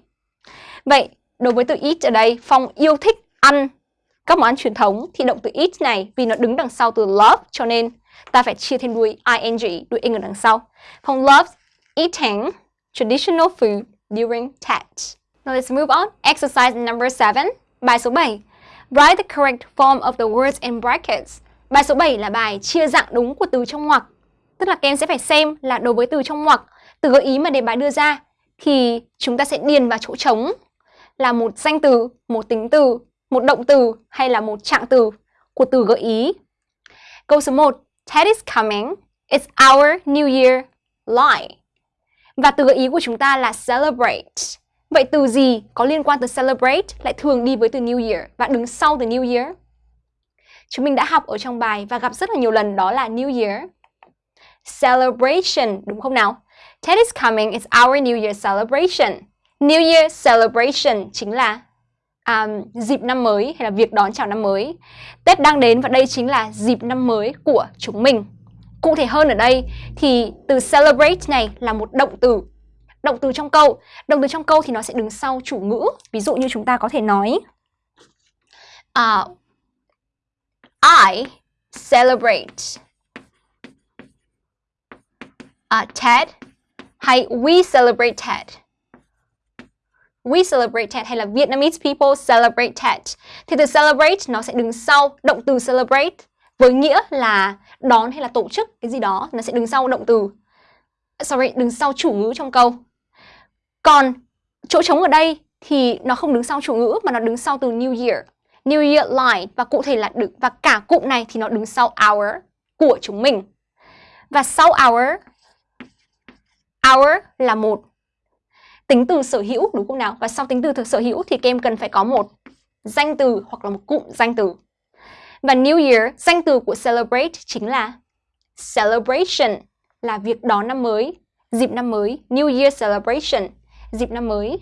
Vậy, đối với từ eat ở đây, Phong yêu thích ăn các món ăn truyền thống thì động từ eat này vì nó đứng đằng sau từ love cho nên ta phải chia thêm đuôi ing, đuôi ing ở đằng sau. Phong loves eating traditional food during Tet. Now let's move on. Exercise number 7. Bài số 7. Write the correct form of the words in brackets. Bài số 7 là bài chia dạng đúng của từ trong ngoặc. Tức là các em sẽ phải xem là đối với từ trong ngoặc, từ gợi ý mà đề bài đưa ra thì chúng ta sẽ điền vào chỗ trống là một danh từ, một tính từ, một động từ hay là một trạng từ của từ gợi ý. Câu số 1. Ted is coming. It's our New Year lie. Và từ gợi ý của chúng ta là celebrate. Vậy từ gì có liên quan tới celebrate lại thường đi với từ New Year và đứng sau từ New Year? Chúng mình đã học ở trong bài và gặp rất là nhiều lần đó là New Year. Celebration, đúng không nào? Ted is coming, it's our New Year celebration. New Year celebration chính là um, dịp năm mới hay là việc đón chào năm mới. Tết đang đến và đây chính là dịp năm mới của chúng mình. Cụ thể hơn ở đây thì từ celebrate này là một động từ. Động từ trong câu. Động từ trong câu thì nó sẽ đứng sau chủ ngữ. Ví dụ như chúng ta có thể nói uh, I celebrate uh, Ted hay we celebrate Ted. We celebrate Tet hay là Vietnamese people celebrate Tet. Thì từ celebrate, nó sẽ đứng sau. Động từ celebrate với nghĩa là đón hay là tổ chức cái gì đó. Nó sẽ đứng sau động từ. Sorry, đứng sau chủ ngữ trong câu. Còn chỗ trống ở đây thì nó không đứng sau chủ ngữ, mà nó đứng sau từ New Year. New Year line. Và cụ thể là đứng và cả cụm này thì nó đứng sau our của chúng mình. Và sau our our là một tính từ sở hữu, đúng không nào? Và sau tính từ thực sở hữu thì các em cần phải có một danh từ hoặc là một cụm danh từ. Và New Year, danh từ của celebrate chính là celebration, là việc đón năm mới, dịp năm mới, New Year celebration, dịp năm mới.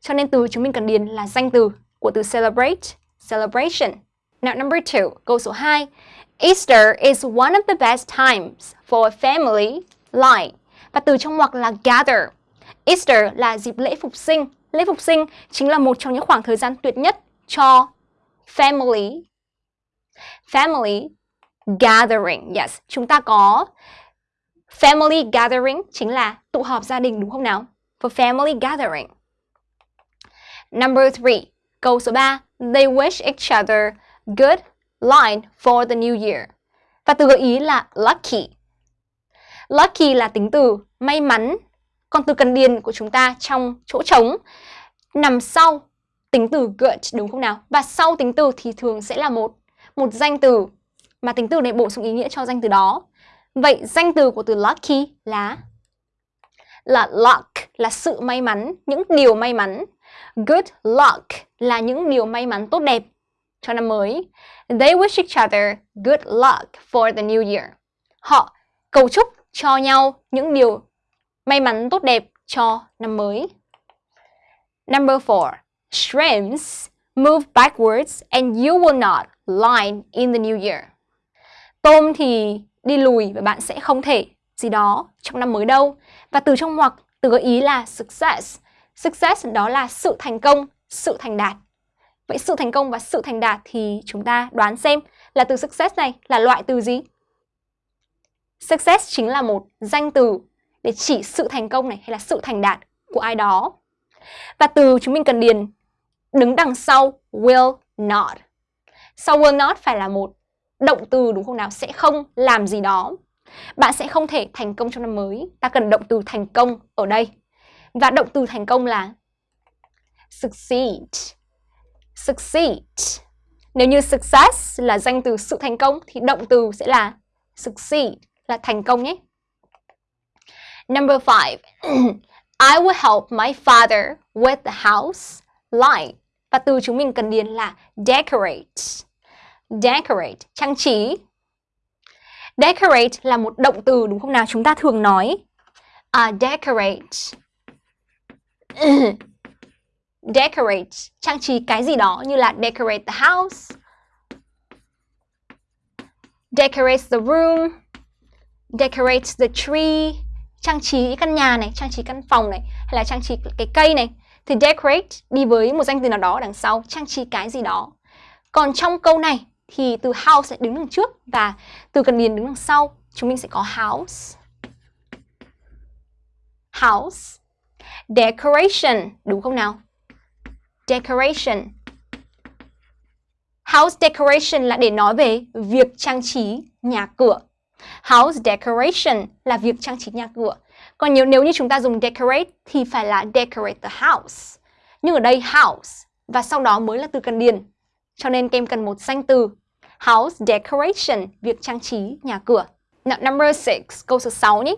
Cho nên từ chúng mình cần điền là danh từ của từ celebrate, celebration. Now, number two, câu số 2 Easter is one of the best times for a family like và từ trong ngoặc là gather. Easter là dịp lễ phục sinh. Lễ phục sinh chính là một trong những khoảng thời gian tuyệt nhất cho family. Family gathering. Yes, chúng ta có family gathering chính là tụ họp gia đình đúng không nào? For family gathering. Number three, câu số 3. They wish each other good line for the new year. Và từ gợi ý là lucky. Lucky là tính từ may mắn. Còn từ cần điền của chúng ta trong chỗ trống nằm sau tính từ good đúng không nào? Và sau tính từ thì thường sẽ là một một danh từ mà tính từ này bổ sung ý nghĩa cho danh từ đó. Vậy danh từ của từ lucky là là luck là sự may mắn, những điều may mắn. Good luck là những điều may mắn tốt đẹp cho năm mới. They wish each other good luck for the new year. Họ cầu chúc cho nhau những điều may mắn tốt đẹp cho năm mới. Number 4. Shrimps move backwards and you will not line in the new year. Tôm thì đi lùi và bạn sẽ không thể gì đó trong năm mới đâu. Và từ trong ngoặc, từ gợi ý là success. Success đó là sự thành công, sự thành đạt. Vậy sự thành công và sự thành đạt thì chúng ta đoán xem là từ success này là loại từ gì? Success chính là một danh từ để chỉ sự thành công này hay là sự thành đạt của ai đó. Và từ chúng mình cần điền, đứng đằng sau will not. Sau will not phải là một động từ đúng không nào? Sẽ không làm gì đó. Bạn sẽ không thể thành công trong năm mới. Ta cần động từ thành công ở đây. Và động từ thành công là succeed. Succeed. Nếu như success là danh từ sự thành công, thì động từ sẽ là succeed, là thành công nhé. Number five, [CLEARS THROAT] I will help my father with the house light. Và từ chúng mình cần điền là decorate. Decorate, trang trí. Decorate là một động từ đúng không nào? Chúng ta thường nói uh, decorate. [CLEARS THROAT] decorate, trang trí cái gì đó như là decorate the house, decorate the room, decorate the tree, trang trí căn nhà này, trang trí căn phòng này, hay là trang trí cái cây này. Thì decorate đi với một danh từ nào đó đằng sau, trang trí cái gì đó. Còn trong câu này thì từ house sẽ đứng đằng trước và từ cần điền đứng đằng sau. Chúng mình sẽ có house. House. Decoration, đúng không nào? Decoration. House decoration là để nói về việc trang trí nhà cửa. House decoration là việc trang trí nhà cửa. Còn nếu, nếu như chúng ta dùng decorate thì phải là decorate the house. Nhưng ở đây house và sau đó mới là từ cần điền. Cho nên kem cần một danh từ. House decoration, việc trang trí nhà cửa. Now, number 6, câu số 6 nhé.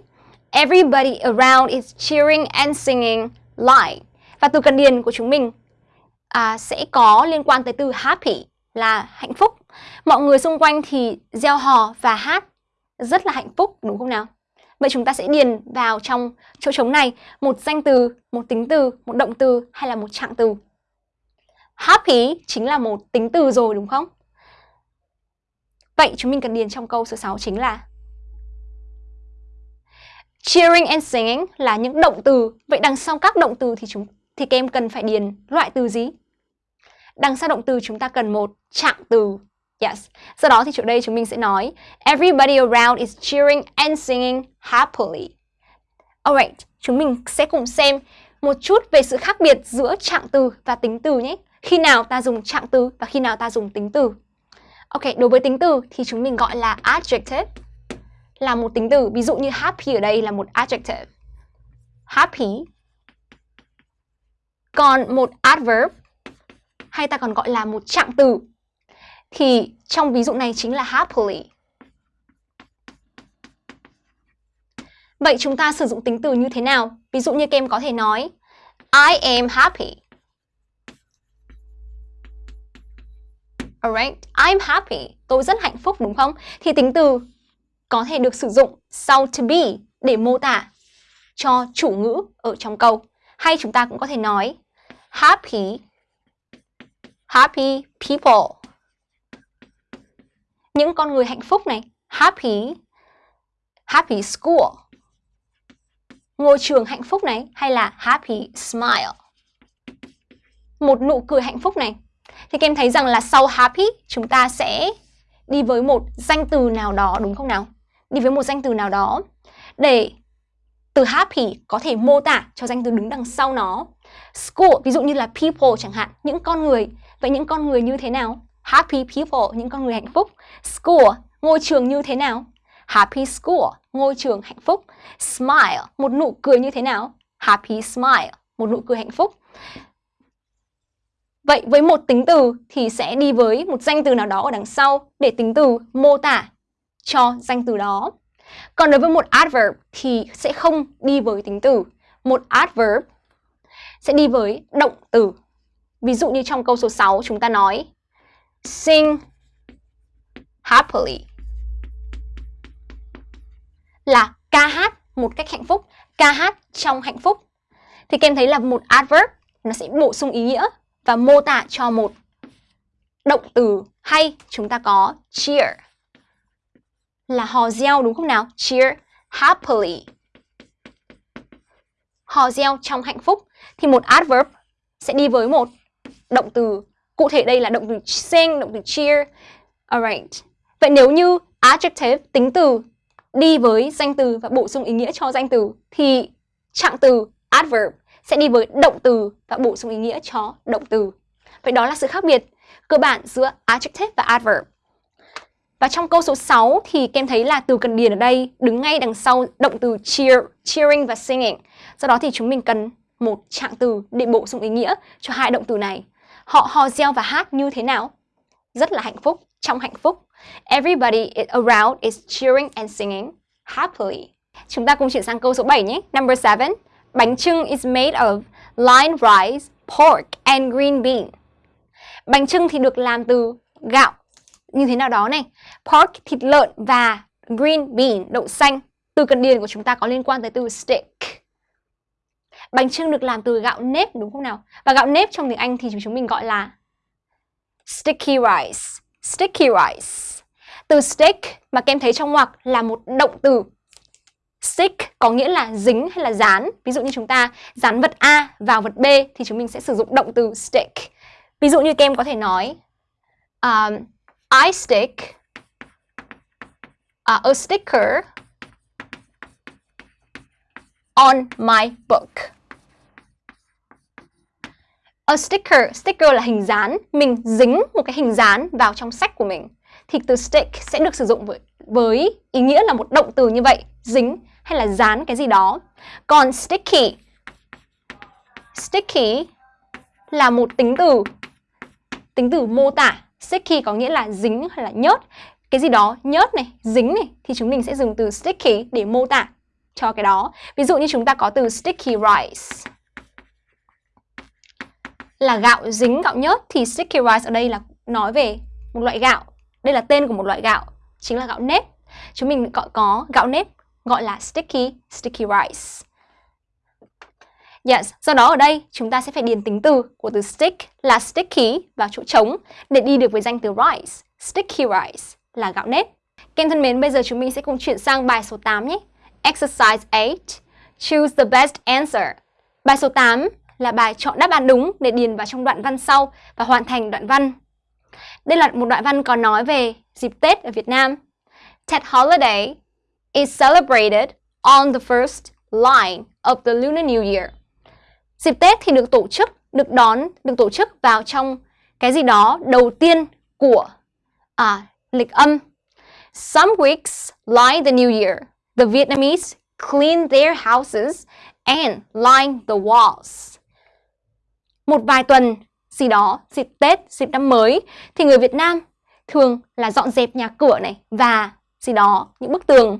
Everybody around is cheering and singing like. Và từ cần điền của chúng mình à, sẽ có liên quan tới từ happy là hạnh phúc. Mọi người xung quanh thì gieo hò và hát rất là hạnh phúc đúng không nào? Vậy chúng ta sẽ điền vào trong chỗ trống này một danh từ, một tính từ, một động từ hay là một trạng từ. Happy chính là một tính từ rồi đúng không? Vậy chúng mình cần điền trong câu số 6 chính là Cheering and singing là những động từ. Vậy đằng sau các động từ thì chúng thì các em cần phải điền loại từ gì? Đằng sau động từ chúng ta cần một trạng từ Yes. Sau đó thì chỗ đây chúng mình sẽ nói Everybody around is cheering and singing happily. Alright, chúng mình sẽ cùng xem một chút về sự khác biệt giữa trạng từ và tính từ nhé. Khi nào ta dùng trạng từ và khi nào ta dùng tính từ. Ok, đối với tính từ thì chúng mình gọi là adjective là một tính từ, ví dụ như happy ở đây là một adjective. Happy. Còn một adverb hay ta còn gọi là một trạng từ thì trong ví dụ này chính là happily. Vậy chúng ta sử dụng tính từ như thế nào? Ví dụ như kem có thể nói I am happy. Alright, I'm happy. Tôi rất hạnh phúc đúng không? Thì tính từ có thể được sử dụng sau to be để mô tả cho chủ ngữ ở trong câu. Hay chúng ta cũng có thể nói happy happy people. Những con người hạnh phúc này, happy happy school. Ngôi trường hạnh phúc này hay là happy smile. Một nụ cười hạnh phúc này. Thì các em thấy rằng là sau happy chúng ta sẽ đi với một danh từ nào đó đúng không nào? Đi với một danh từ nào đó để từ happy có thể mô tả cho danh từ đứng đằng sau nó. School, ví dụ như là people chẳng hạn, những con người. Vậy những con người như thế nào? Happy people, những con người hạnh phúc. School, ngôi trường như thế nào? Happy school, ngôi trường hạnh phúc. Smile, một nụ cười như thế nào? Happy smile, một nụ cười hạnh phúc. Vậy với một tính từ thì sẽ đi với một danh từ nào đó ở đằng sau để tính từ mô tả cho danh từ đó. Còn đối với một adverb thì sẽ không đi với tính từ. Một adverb sẽ đi với động từ. Ví dụ như trong câu số 6 chúng ta nói sing happily là ca hát một cách hạnh phúc, ca hát trong hạnh phúc. Thì các em thấy là một adverb nó sẽ bổ sung ý nghĩa và mô tả cho một động từ hay chúng ta có cheer là hò reo đúng không nào? Cheer happily. Hò reo trong hạnh phúc thì một adverb sẽ đi với một động từ cụ thể đây là động từ sing, động từ cheer. Alright. Vậy nếu như adjective tính từ đi với danh từ và bổ sung ý nghĩa cho danh từ thì trạng từ adverb sẽ đi với động từ và bổ sung ý nghĩa cho động từ. Vậy đó là sự khác biệt cơ bản giữa adjective và adverb. Và trong câu số 6 thì kem thấy là từ cần điền ở đây đứng ngay đằng sau động từ cheer, cheering và singing. Do đó thì chúng mình cần một trạng từ để bổ sung ý nghĩa cho hai động từ này. Họ hò reo và hát như thế nào? Rất là hạnh phúc, trong hạnh phúc. Everybody around is cheering and singing happily. Chúng ta cùng chuyển sang câu số 7 nhé. Number 7. Bánh trưng is made of line rice, pork and green bean. Bánh trưng thì được làm từ gạo như thế nào đó này. Pork, thịt lợn và green bean, đậu xanh. Từ cần điền của chúng ta có liên quan tới từ stick. Bánh trưng được làm từ gạo nếp đúng không nào? Và gạo nếp trong tiếng Anh thì chúng mình gọi là sticky rice. Sticky rice. Từ stick mà kem thấy trong ngoặc là một động từ. Stick có nghĩa là dính hay là dán. Ví dụ như chúng ta dán vật A vào vật B thì chúng mình sẽ sử dụng động từ stick. Ví dụ như kem có thể nói um, I stick uh, a sticker on my book. A sticker, sticker là hình dán, mình dính một cái hình dán vào trong sách của mình. Thì từ stick sẽ được sử dụng với, với ý nghĩa là một động từ như vậy, dính hay là dán cái gì đó. Còn sticky, sticky là một tính từ, tính từ mô tả. Sticky có nghĩa là dính hay là nhớt. Cái gì đó nhớt này, dính này thì chúng mình sẽ dùng từ sticky để mô tả cho cái đó. Ví dụ như chúng ta có từ sticky rice là gạo dính gạo nhớt thì sticky rice ở đây là nói về một loại gạo. Đây là tên của một loại gạo, chính là gạo nếp. Chúng mình gọi có gạo nếp gọi là sticky, sticky rice. Yes, do đó ở đây chúng ta sẽ phải điền tính từ của từ stick là sticky vào chỗ trống để đi được với danh từ rice. Sticky rice là gạo nếp. Các em thân mến, bây giờ chúng mình sẽ cùng chuyển sang bài số 8 nhé. Exercise 8. Choose the best answer. Bài số 8 là bài chọn đáp án đúng để điền vào trong đoạn văn sau và hoàn thành đoạn văn. Đây là một đoạn văn có nói về dịp Tết ở Việt Nam. Tet holiday is celebrated on the first line of the Lunar New Year. Dịp Tết thì được tổ chức, được đón, được tổ chức vào trong cái gì đó đầu tiên của à, lịch âm. Some weeks line the new year. The Vietnamese clean their houses and line the walls. Một vài tuần gì đó, dịp Tết, dịp năm mới thì người Việt Nam thường là dọn dẹp nhà cửa này và gì đó, những bức tường.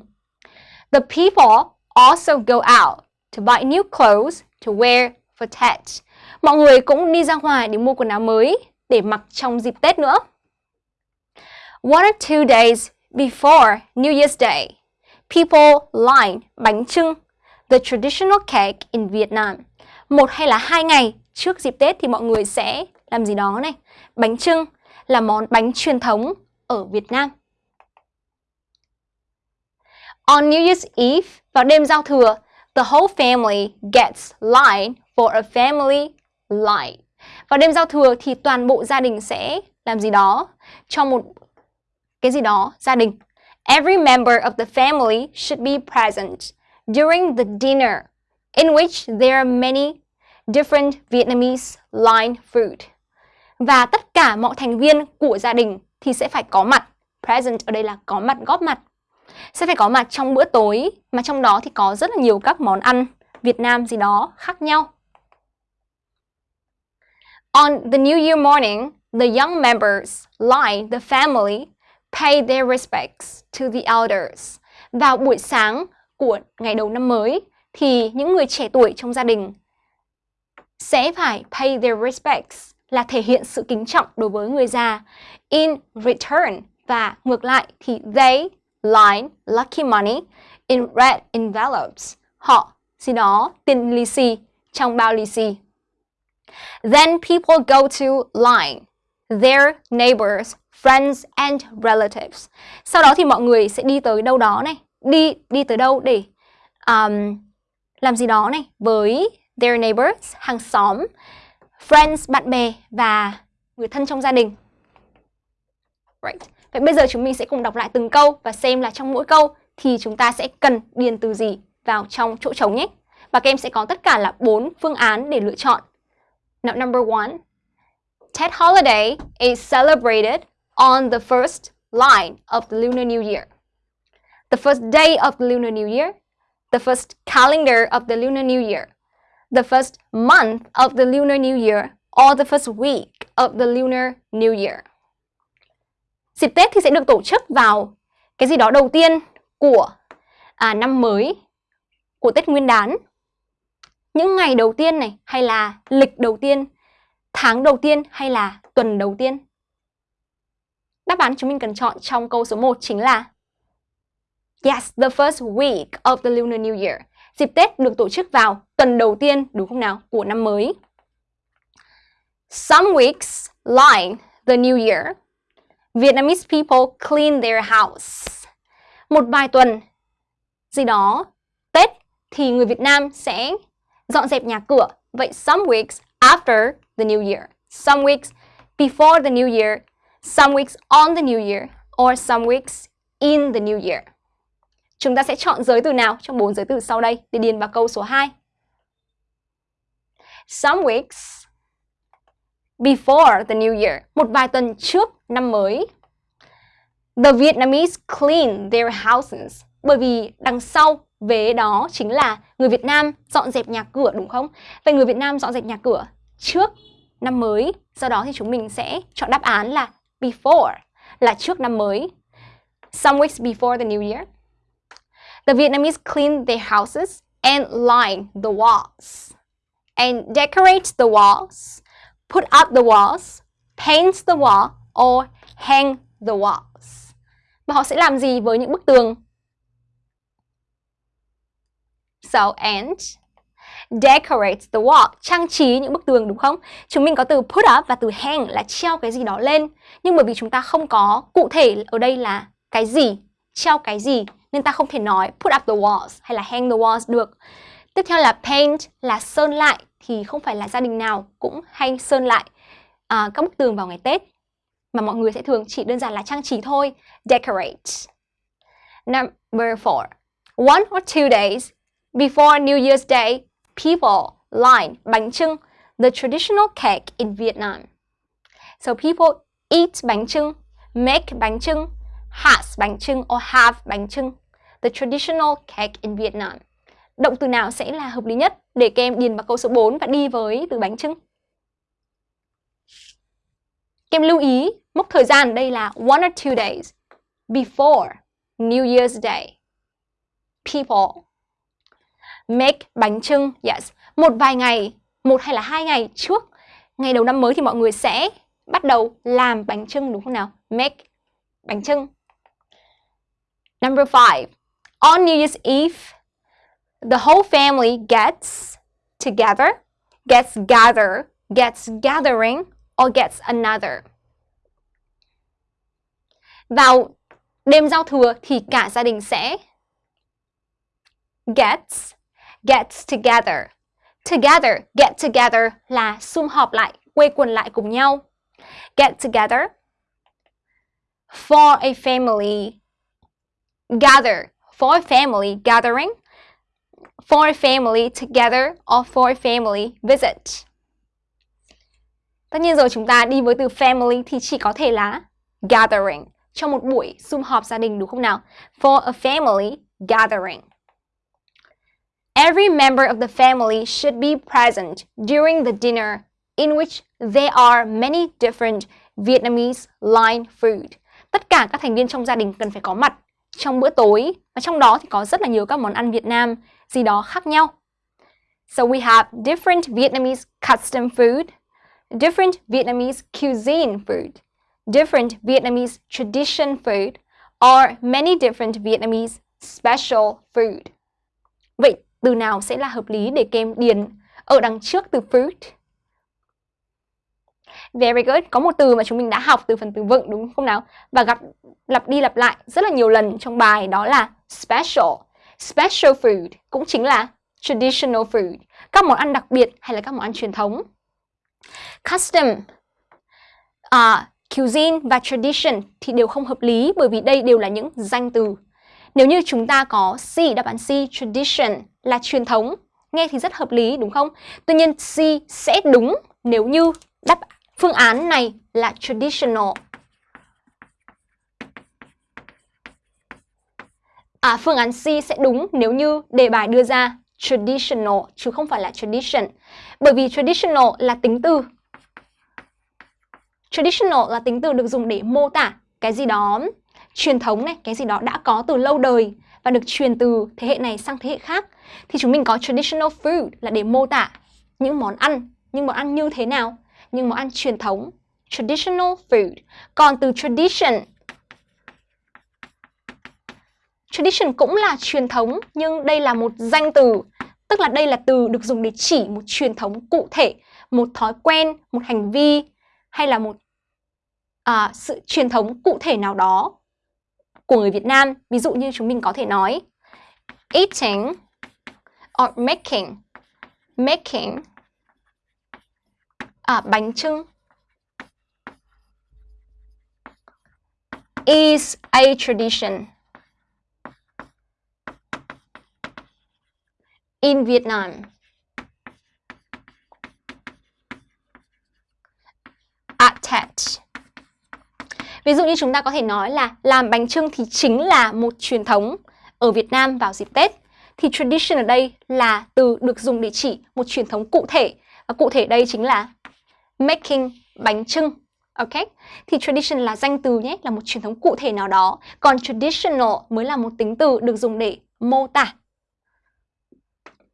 The people also go out to buy new clothes to wear for Tet. Mọi người cũng đi ra ngoài để mua quần áo mới để mặc trong dịp Tết nữa. One or two days before New Year's Day, people line bánh trưng, the traditional cake in Vietnam. Một hay là hai ngày trước dịp Tết thì mọi người sẽ làm gì đó này. Bánh trưng là món bánh truyền thống ở Việt Nam. On New Year's Eve, vào đêm giao thừa, the whole family gets light for a family light. Vào đêm giao thừa thì toàn bộ gia đình sẽ làm gì đó cho một cái gì đó gia đình. Every member of the family should be present during the dinner in which there are many different Vietnamese line food. Và tất cả mọi thành viên của gia đình thì sẽ phải có mặt. Present ở đây là có mặt, góp mặt. Sẽ phải có mặt trong bữa tối mà trong đó thì có rất là nhiều các món ăn Việt Nam gì đó khác nhau. On the New Year morning, the young members line the family pay their respects to the elders. Vào buổi sáng của ngày đầu năm mới thì những người trẻ tuổi trong gia đình sẽ phải pay their respects là thể hiện sự kính trọng đối với người già. In return và ngược lại thì they line lucky money in red envelopes. Họ gì đó tiền lì xì trong bao lì xì. Then people go to line their neighbors, friends and relatives. Sau đó thì mọi người sẽ đi tới đâu đó này, đi đi tới đâu để um, làm gì đó này với their neighbors, hàng xóm, friends, bạn bè và người thân trong gia đình. Right. Vậy bây giờ chúng mình sẽ cùng đọc lại từng câu và xem là trong mỗi câu thì chúng ta sẽ cần điền từ gì vào trong chỗ trống nhé. Và các em sẽ có tất cả là 4 phương án để lựa chọn. Now number one, Tet holiday is celebrated on the first line of the Lunar New Year. The first day of the Lunar New Year, the first calendar of the Lunar New Year, the first month of the Lunar New Year, or the first week of the Lunar New Year. Dịp Tết thì sẽ được tổ chức vào cái gì đó đầu tiên của à, năm mới, của Tết Nguyên đán. Những ngày đầu tiên này hay là lịch đầu tiên, tháng đầu tiên hay là tuần đầu tiên. Đáp án chúng mình cần chọn trong câu số 1 chính là Yes, the first week of the Lunar New Year. Dịp Tết được tổ chức vào tuần đầu tiên, đúng không nào, của năm mới. Some weeks like the New Year Vietnamese people clean their house. Một vài tuần gì đó Tết thì người Việt Nam sẽ dọn dẹp nhà cửa. Vậy some weeks after the new year, some weeks before the new year, some weeks on the new year or some weeks in the new year. Chúng ta sẽ chọn giới từ nào trong bốn giới từ sau đây để điền vào câu số 2. Some weeks before the new year, một vài tuần trước năm mới. The Vietnamese clean their houses, bởi vì đằng sau vế đó chính là người Việt Nam dọn dẹp nhà cửa đúng không? Vậy người Việt Nam dọn dẹp nhà cửa trước năm mới, do đó thì chúng mình sẽ chọn đáp án là before, là trước năm mới. Some weeks before the new year. The Vietnamese clean their houses and line the walls and decorate the walls put up the walls, paint the wall or hang the walls. Và họ sẽ làm gì với những bức tường? So and decorate the wall, trang trí những bức tường đúng không? Chúng mình có từ put up và từ hang là treo cái gì đó lên. Nhưng bởi vì chúng ta không có cụ thể ở đây là cái gì, treo cái gì nên ta không thể nói put up the walls hay là hang the walls được. Tiếp theo là paint là sơn lại thì không phải là gia đình nào cũng hay sơn lại à, các bức tường vào ngày Tết mà mọi người sẽ thường chỉ đơn giản là trang trí thôi, decorate. Number four, one or two days before New Year's Day, people line bánh trưng, the traditional cake in Vietnam. So people eat bánh trưng make bánh trưng, has bánh trưng or have bánh trưng. The traditional cake in Vietnam. Động từ nào sẽ là hợp lý nhất để các em điền vào câu số 4 và đi với từ bánh trưng? Các em lưu ý mốc thời gian đây là one or two days before New Year's Day. People make bánh trưng, yes. Một vài ngày, một hay là hai ngày trước ngày đầu năm mới thì mọi người sẽ bắt đầu làm bánh trưng đúng không nào? Make bánh trưng. Number five, on New Year's Eve, the whole family gets together, gets gather, gets gathering, or gets another. Vào đêm giao thừa thì cả gia đình sẽ gets, gets together. Together, get together là sum họp lại, quây quần lại cùng nhau. Get together. For a family, gather. For a family gathering. For a family together or for a family visit. Tất nhiên rồi, chúng ta đi với từ family thì chỉ có thể là gathering trong một buổi sum họp gia đình, đúng không nào? For a family gathering. Every member of the family should be present during the dinner, in which there are many different Vietnamese line food. Tất cả các thành viên trong gia đình cần phải có mặt trong bữa tối và trong đó thì có rất là nhiều các món ăn Việt Nam gì đó khác nhau. So we have different Vietnamese custom food, different Vietnamese cuisine food, different Vietnamese tradition food, or many different Vietnamese special food. Vậy từ nào sẽ là hợp lý để kem điền ở đằng trước từ food? Very good. Có một từ mà chúng mình đã học từ phần từ vựng đúng không nào? Và gặp lặp đi lặp lại rất là nhiều lần trong bài đó là special. Special food cũng chính là traditional food. Các món ăn đặc biệt hay là các món ăn truyền thống. Custom, uh, cuisine và tradition thì đều không hợp lý bởi vì đây đều là những danh từ. Nếu như chúng ta có C, đáp án C, tradition là truyền thống, nghe thì rất hợp lý đúng không? Tuy nhiên C sẽ đúng nếu như đáp phương án này là traditional. À, phương án C sẽ đúng nếu như đề bài đưa ra traditional chứ không phải là tradition. Bởi vì traditional là tính từ. Traditional là tính từ được dùng để mô tả cái gì đó truyền thống này, cái gì đó đã có từ lâu đời và được truyền từ thế hệ này sang thế hệ khác thì chúng mình có traditional food là để mô tả những món ăn, những món ăn như thế nào, nhưng món ăn truyền thống, traditional food. Còn từ tradition Tradition cũng là truyền thống nhưng đây là một danh từ, tức là đây là từ được dùng để chỉ một truyền thống cụ thể, một thói quen, một hành vi hay là một à, sự truyền thống cụ thể nào đó của người Việt Nam. Ví dụ như chúng mình có thể nói eating or making making à, bánh trưng is a tradition in Vietnam. At Tet. Ví dụ như chúng ta có thể nói là làm bánh trưng thì chính là một truyền thống ở Việt Nam vào dịp Tết. Thì tradition ở đây là từ được dùng để chỉ một truyền thống cụ thể. Và cụ thể đây chính là making bánh trưng. Ok? Thì tradition là danh từ nhé, là một truyền thống cụ thể nào đó. Còn traditional mới là một tính từ được dùng để mô tả.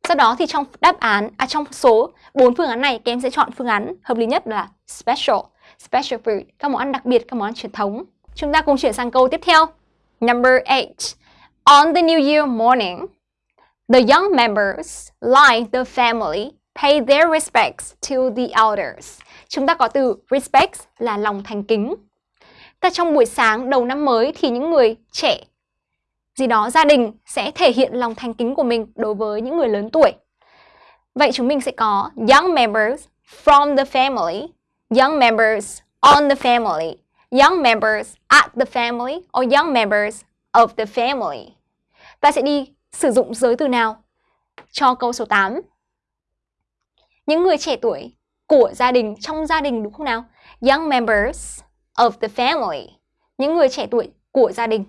Sau đó thì trong đáp án, à trong số 4 phương án này, các em sẽ chọn phương án hợp lý nhất là special special food, các món ăn đặc biệt, các món ăn truyền thống. Chúng ta cùng chuyển sang câu tiếp theo. Number 8. On the New Year morning, the young members, like the family, pay their respects to the elders. Chúng ta có từ respect là lòng thành kính. Ta trong buổi sáng đầu năm mới thì những người trẻ gì đó gia đình sẽ thể hiện lòng thành kính của mình đối với những người lớn tuổi. Vậy chúng mình sẽ có young members from the family young members on the family, young members at the family or young members of the family. Ta sẽ đi sử dụng giới từ nào cho câu số 8? Những người trẻ tuổi của gia đình, trong gia đình đúng không nào? Young members of the family. những người trẻ tuổi của gia đình.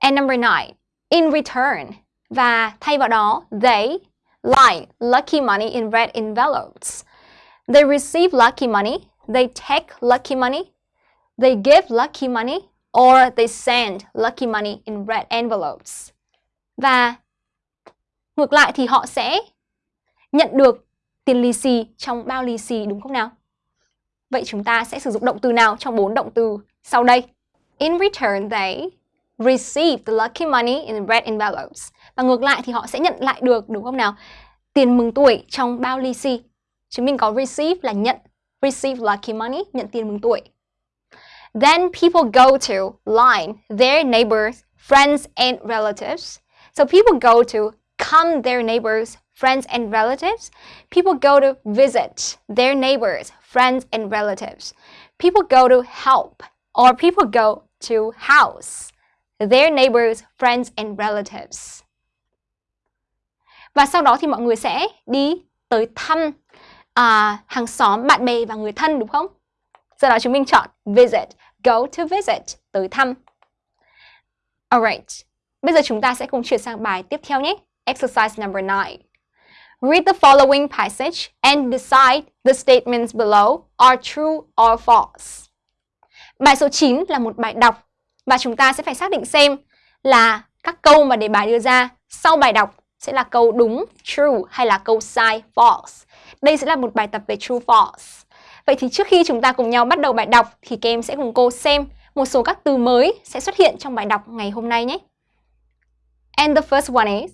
And number nine, in return. Và thay vào đó, they like lucky money in red envelopes. They receive lucky money, they take lucky money, they give lucky money, or they send lucky money in red envelopes. Và ngược lại thì họ sẽ nhận được tiền lì xì trong bao lì xì đúng không nào? Vậy chúng ta sẽ sử dụng động từ nào trong bốn động từ sau đây? In return, they receive the lucky money in red envelopes. Và ngược lại thì họ sẽ nhận lại được đúng không nào? Tiền mừng tuổi trong bao lì xì. Chúng mình có receive là nhận, receive lucky money, nhận tiền mừng tuổi. Then people go to line their neighbors, friends and relatives. So people go to come their neighbors, friends and relatives. People go to visit their neighbors, friends and relatives. People go to help or people go to house their neighbors, friends and relatives. Và sau đó thì mọi người sẽ đi tới thăm uh, hàng xóm, bạn bè và người thân đúng không? Do đó chúng mình chọn visit, go to visit, tới thăm. Alright, bây giờ chúng ta sẽ cùng chuyển sang bài tiếp theo nhé. Exercise number 9. Read the following passage and decide the statements below are true or false. Bài số 9 là một bài đọc và chúng ta sẽ phải xác định xem là các câu mà đề bài đưa ra sau bài đọc sẽ là câu đúng, true hay là câu sai, false. Đây sẽ là một bài tập về true, false. Vậy thì trước khi chúng ta cùng nhau bắt đầu bài đọc thì các em sẽ cùng cô xem một số các từ mới sẽ xuất hiện trong bài đọc ngày hôm nay nhé. And the first one is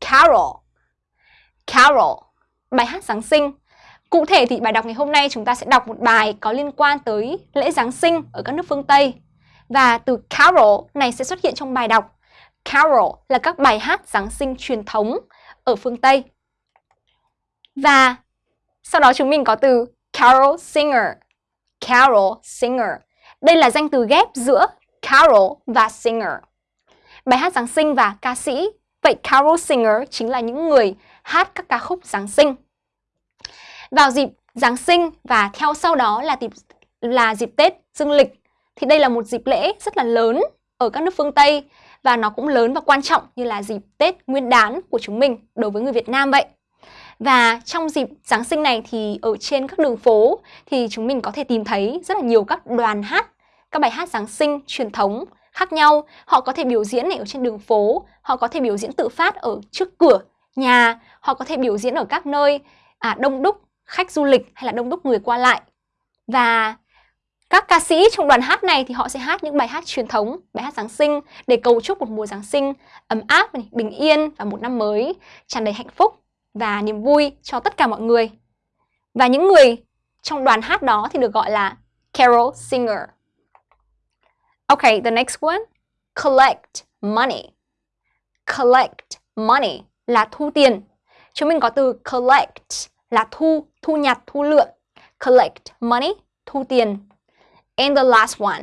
carol. Carol, bài hát Giáng sinh. Cụ thể thì bài đọc ngày hôm nay chúng ta sẽ đọc một bài có liên quan tới lễ Giáng sinh ở các nước phương Tây. Và từ carol này sẽ xuất hiện trong bài đọc. Carol là các bài hát Giáng sinh truyền thống ở phương Tây. Và sau đó chúng mình có từ carol singer. Carol singer. Đây là danh từ ghép giữa carol và singer. Bài hát Giáng sinh và ca sĩ. Vậy carol singer chính là những người hát các ca khúc Giáng sinh. Vào dịp Giáng sinh và theo sau đó là dịp là dịp Tết dương lịch thì đây là một dịp lễ rất là lớn ở các nước phương Tây và nó cũng lớn và quan trọng như là dịp Tết Nguyên đán của chúng mình đối với người Việt Nam vậy. Và trong dịp Giáng sinh này thì ở trên các đường phố thì chúng mình có thể tìm thấy rất là nhiều các đoàn hát, các bài hát Giáng sinh truyền thống khác nhau. Họ có thể biểu diễn này ở trên đường phố, họ có thể biểu diễn tự phát ở trước cửa nhà, họ có thể biểu diễn ở các nơi à, đông đúc khách du lịch hay là đông đúc người qua lại. Và các ca sĩ trong đoàn hát này thì họ sẽ hát những bài hát truyền thống, bài hát Giáng sinh để cầu chúc một mùa Giáng sinh ấm áp, bình yên và một năm mới tràn đầy hạnh phúc và niềm vui cho tất cả mọi người. Và những người trong đoàn hát đó thì được gọi là carol singer. Okay, the next one. Collect money. Collect money là thu tiền. Chúng mình có từ collect là thu, thu nhặt, thu lượm. Collect money, thu tiền. And the last one.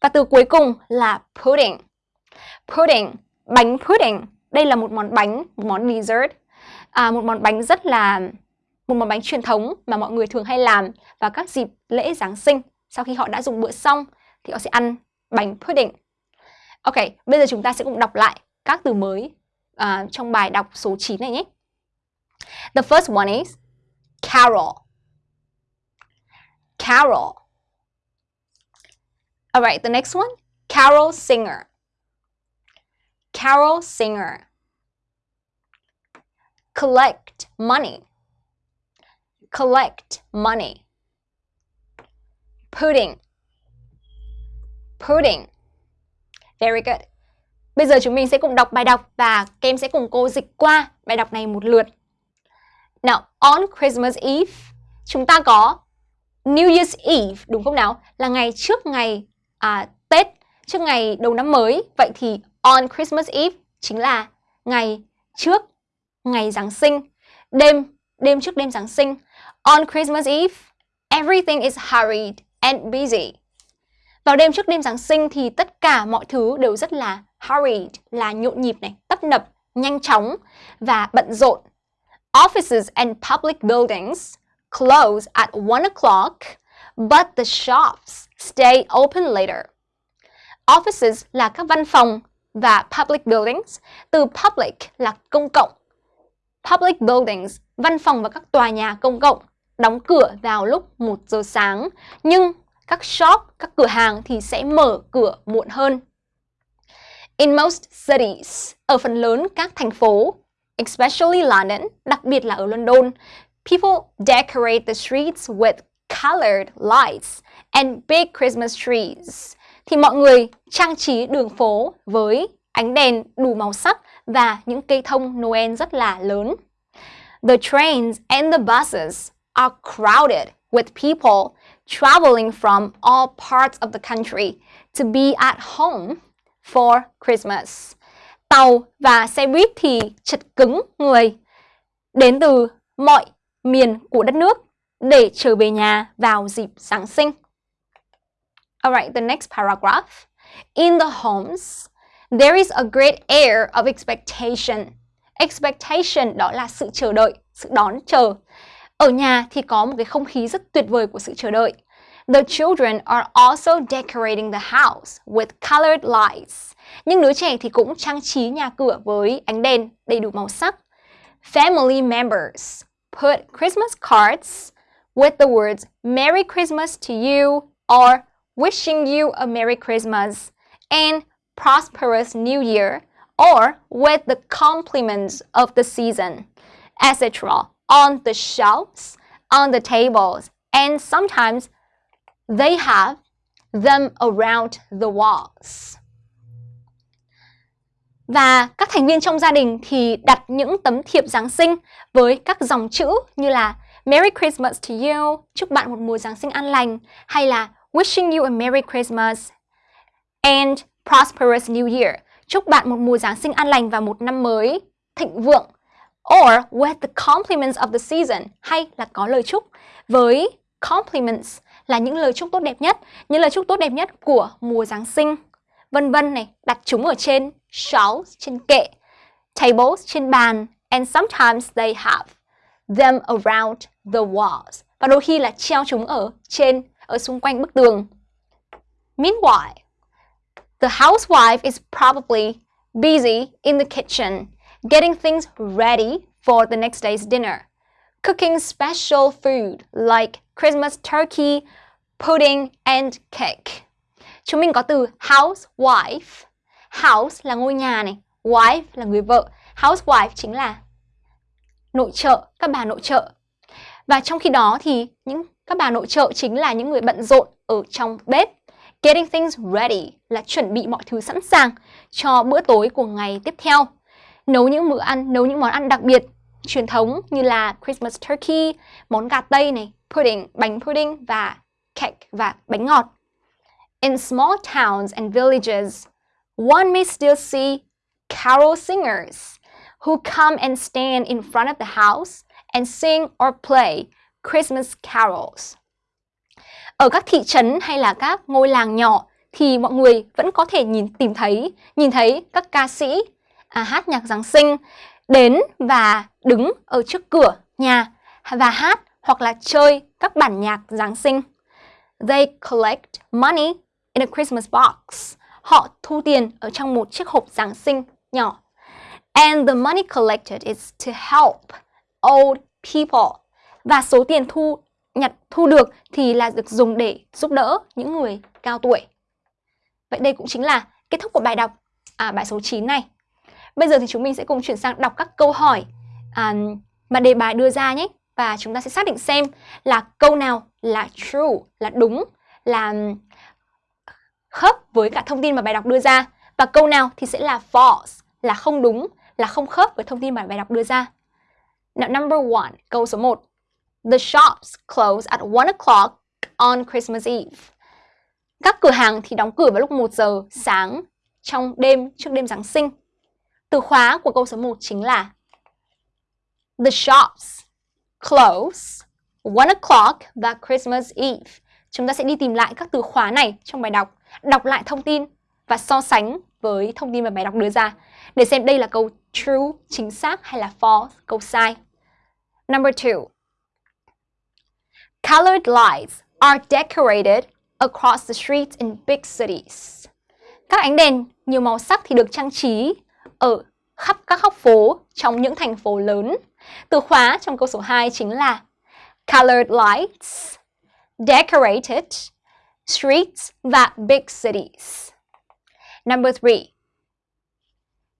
Và từ cuối cùng là pudding. Pudding, bánh pudding. Đây là một món bánh, một món dessert. À, một món bánh rất là một món bánh truyền thống mà mọi người thường hay làm vào các dịp lễ Giáng sinh. Sau khi họ đã dùng bữa xong thì họ sẽ ăn bánh pudding. Ok, bây giờ chúng ta sẽ cùng đọc lại các từ mới uh, trong bài đọc số 9 này nhé. The first one is carol. Carol. All right, the next one, carol singer. Carol singer. Collect money. Collect money. Pudding. Pudding. Very good. Bây giờ chúng mình sẽ cùng đọc bài đọc và các em sẽ cùng cô dịch qua bài đọc này một lượt. Now, on Christmas Eve, chúng ta có New Year's Eve, đúng không nào? Là ngày trước ngày à, Tết, trước ngày đầu năm mới. Vậy thì on Christmas Eve chính là ngày trước ngày Giáng sinh. Đêm, đêm trước đêm Giáng sinh. On Christmas Eve, everything is hurried and busy. Vào đêm trước đêm Giáng sinh thì tất cả mọi thứ đều rất là hurried, là nhộn nhịp này, tấp nập, nhanh chóng và bận rộn. Offices and public buildings close at 1 o'clock, but the shops stay open later. Offices là các văn phòng và public buildings, từ public là công cộng. Public buildings, văn phòng và các tòa nhà công cộng đóng cửa vào lúc 1 giờ sáng, nhưng các shop, các cửa hàng thì sẽ mở cửa muộn hơn. In most cities, ở phần lớn các thành phố, especially London, đặc biệt là ở London, people decorate the streets with colored lights and big Christmas trees. Thì mọi người trang trí đường phố với ánh đèn đủ màu sắc và những cây thông Noel rất là lớn. The trains and the buses are crowded with people traveling from all parts of the country to be at home for Christmas. Tàu và xe buýt thì chật cứng người đến từ mọi miền của đất nước để trở về nhà vào dịp Giáng sinh. Alright, the next paragraph. In the homes, there is a great air of expectation. Expectation đó là sự chờ đợi, sự đón chờ. Ở nhà thì có một cái không khí rất tuyệt vời của sự chờ đợi. The children are also decorating the house with colored lights. Nhưng đứa trẻ thì cũng trang trí nhà cửa với ánh đèn đầy đủ màu sắc. Family members put Christmas cards with the words Merry Christmas to you or wishing you a Merry Christmas and prosperous New Year or with the compliments of the season, etc. on the shelves, on the tables, and sometimes they have them around the walls. Và các thành viên trong gia đình thì đặt những tấm thiệp Giáng sinh với các dòng chữ như là Merry Christmas to you, chúc bạn một mùa Giáng sinh an lành, hay là Wishing you a Merry Christmas and prosperous New Year, chúc bạn một mùa Giáng sinh an lành và một năm mới thịnh vượng. Or with the compliments of the season, hay là có lời chúc với compliments là những lời chúc tốt đẹp nhất, những lời chúc tốt đẹp nhất của mùa Giáng sinh. Vân vân này, đặt chúng ở trên shelves, trên kệ, tables, trên bàn, and sometimes they have them around the walls. Và đôi khi là treo chúng ở trên, ở xung quanh bức tường. Meanwhile, the housewife is probably busy in the kitchen getting things ready for the next day's dinner, cooking special food like Christmas turkey, pudding and cake. Chúng mình có từ housewife. House là ngôi nhà này, wife là người vợ. Housewife chính là nội trợ, các bà nội trợ. Và trong khi đó thì những các bà nội trợ chính là những người bận rộn ở trong bếp. Getting things ready là chuẩn bị mọi thứ sẵn sàng cho bữa tối của ngày tiếp theo. Nấu những bữa ăn, nấu những món ăn đặc biệt, truyền thống như là Christmas turkey, món gà tây này, pudding, bánh pudding và cake và bánh ngọt. In small towns and villages, one may still see carol singers who come and stand in front of the house and sing or play Christmas carols. Ở các thị trấn hay là các ngôi làng nhỏ thì mọi người vẫn có thể nhìn tìm thấy nhìn thấy các ca sĩ à, hát nhạc Giáng sinh đến và đứng ở trước cửa nhà và hát hoặc là chơi các bản nhạc Giáng sinh. They collect money in a Christmas box. Họ thu tiền ở trong một chiếc hộp Giáng sinh nhỏ. And the money collected is to help old people. Và số tiền thu nhặt thu được thì là được dùng để giúp đỡ những người cao tuổi. Vậy đây cũng chính là kết thúc của bài đọc à, bài số 9 này. Bây giờ thì chúng mình sẽ cùng chuyển sang đọc các câu hỏi à, mà đề bài đưa ra nhé. Và chúng ta sẽ xác định xem là câu nào là true, là đúng, là khớp với cả thông tin mà bài đọc đưa ra. Và câu nào thì sẽ là false, là không đúng, là không khớp với thông tin mà bài đọc đưa ra. Now, number one, câu số 1. The shops close at 1 o'clock on Christmas Eve. Các cửa hàng thì đóng cửa vào lúc 1 giờ sáng trong đêm trước đêm Giáng sinh. Từ khóa của câu số 1 chính là The shops close 1 o'clock và Christmas Eve. Chúng ta sẽ đi tìm lại các từ khóa này trong bài đọc, đọc lại thông tin và so sánh với thông tin mà bài đọc đưa ra để xem đây là câu true, chính xác hay là false, câu sai. Number two. Colored lights are decorated across the streets in big cities. Các ánh đèn nhiều màu sắc thì được trang trí ở khắp các góc phố trong những thành phố lớn. Từ khóa trong câu số 2 chính là colored lights, decorated, streets và big cities. Number 3.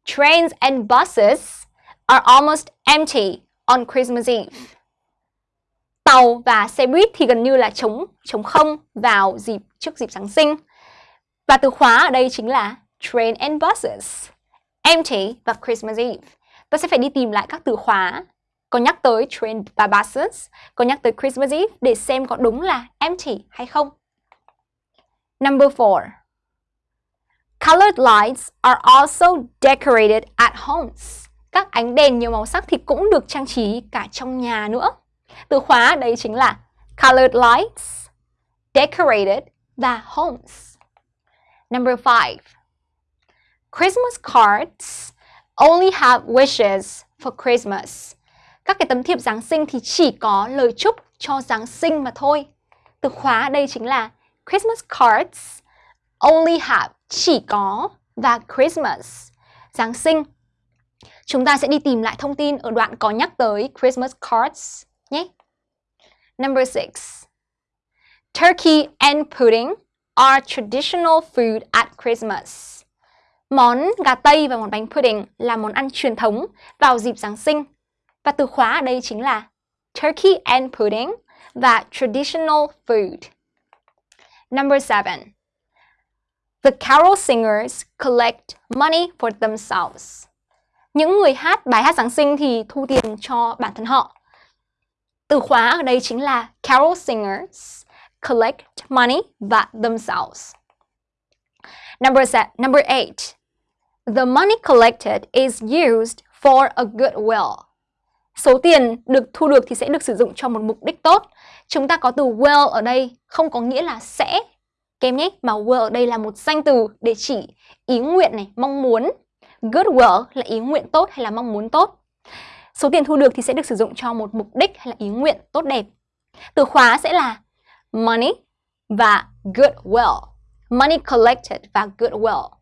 Trains and buses are almost empty on Christmas Eve. Tàu và xe buýt thì gần như là trống trống không vào dịp trước dịp Giáng sinh. Và từ khóa ở đây chính là train and buses, empty và Christmas Eve. Ta sẽ phải đi tìm lại các từ khóa có nhắc tới trend và có nhắc tới Christmas Eve để xem có đúng là empty hay không. Number 4. Colored lights are also decorated at homes. Các ánh đèn nhiều màu sắc thì cũng được trang trí cả trong nhà nữa. Từ khóa đây chính là colored lights, decorated và homes. Number 5. Christmas cards only have wishes for Christmas. Các cái tấm thiệp Giáng sinh thì chỉ có lời chúc cho Giáng sinh mà thôi. Từ khóa đây chính là Christmas cards, only have, chỉ có, và Christmas, Giáng sinh. Chúng ta sẽ đi tìm lại thông tin ở đoạn có nhắc tới Christmas cards nhé. Number 6. Turkey and pudding are traditional food at Christmas. Món gà Tây và món bánh pudding là món ăn truyền thống vào dịp Giáng sinh. Và từ khóa ở đây chính là Turkey and pudding và traditional food. Number 7. The carol singers collect money for themselves. Những người hát bài hát Giáng sinh thì thu tiền cho bản thân họ. Từ khóa ở đây chính là carol singers collect money và themselves. Number set, number eight. The money collected is used for a good will. Số tiền được thu được thì sẽ được sử dụng cho một mục đích tốt. Chúng ta có từ will ở đây không có nghĩa là sẽ kem nhé, mà will ở đây là một danh từ để chỉ ý nguyện này, mong muốn. Good will là ý nguyện tốt hay là mong muốn tốt. Số tiền thu được thì sẽ được sử dụng cho một mục đích hay là ý nguyện tốt đẹp. Từ khóa sẽ là money và good will. Money collected và good will.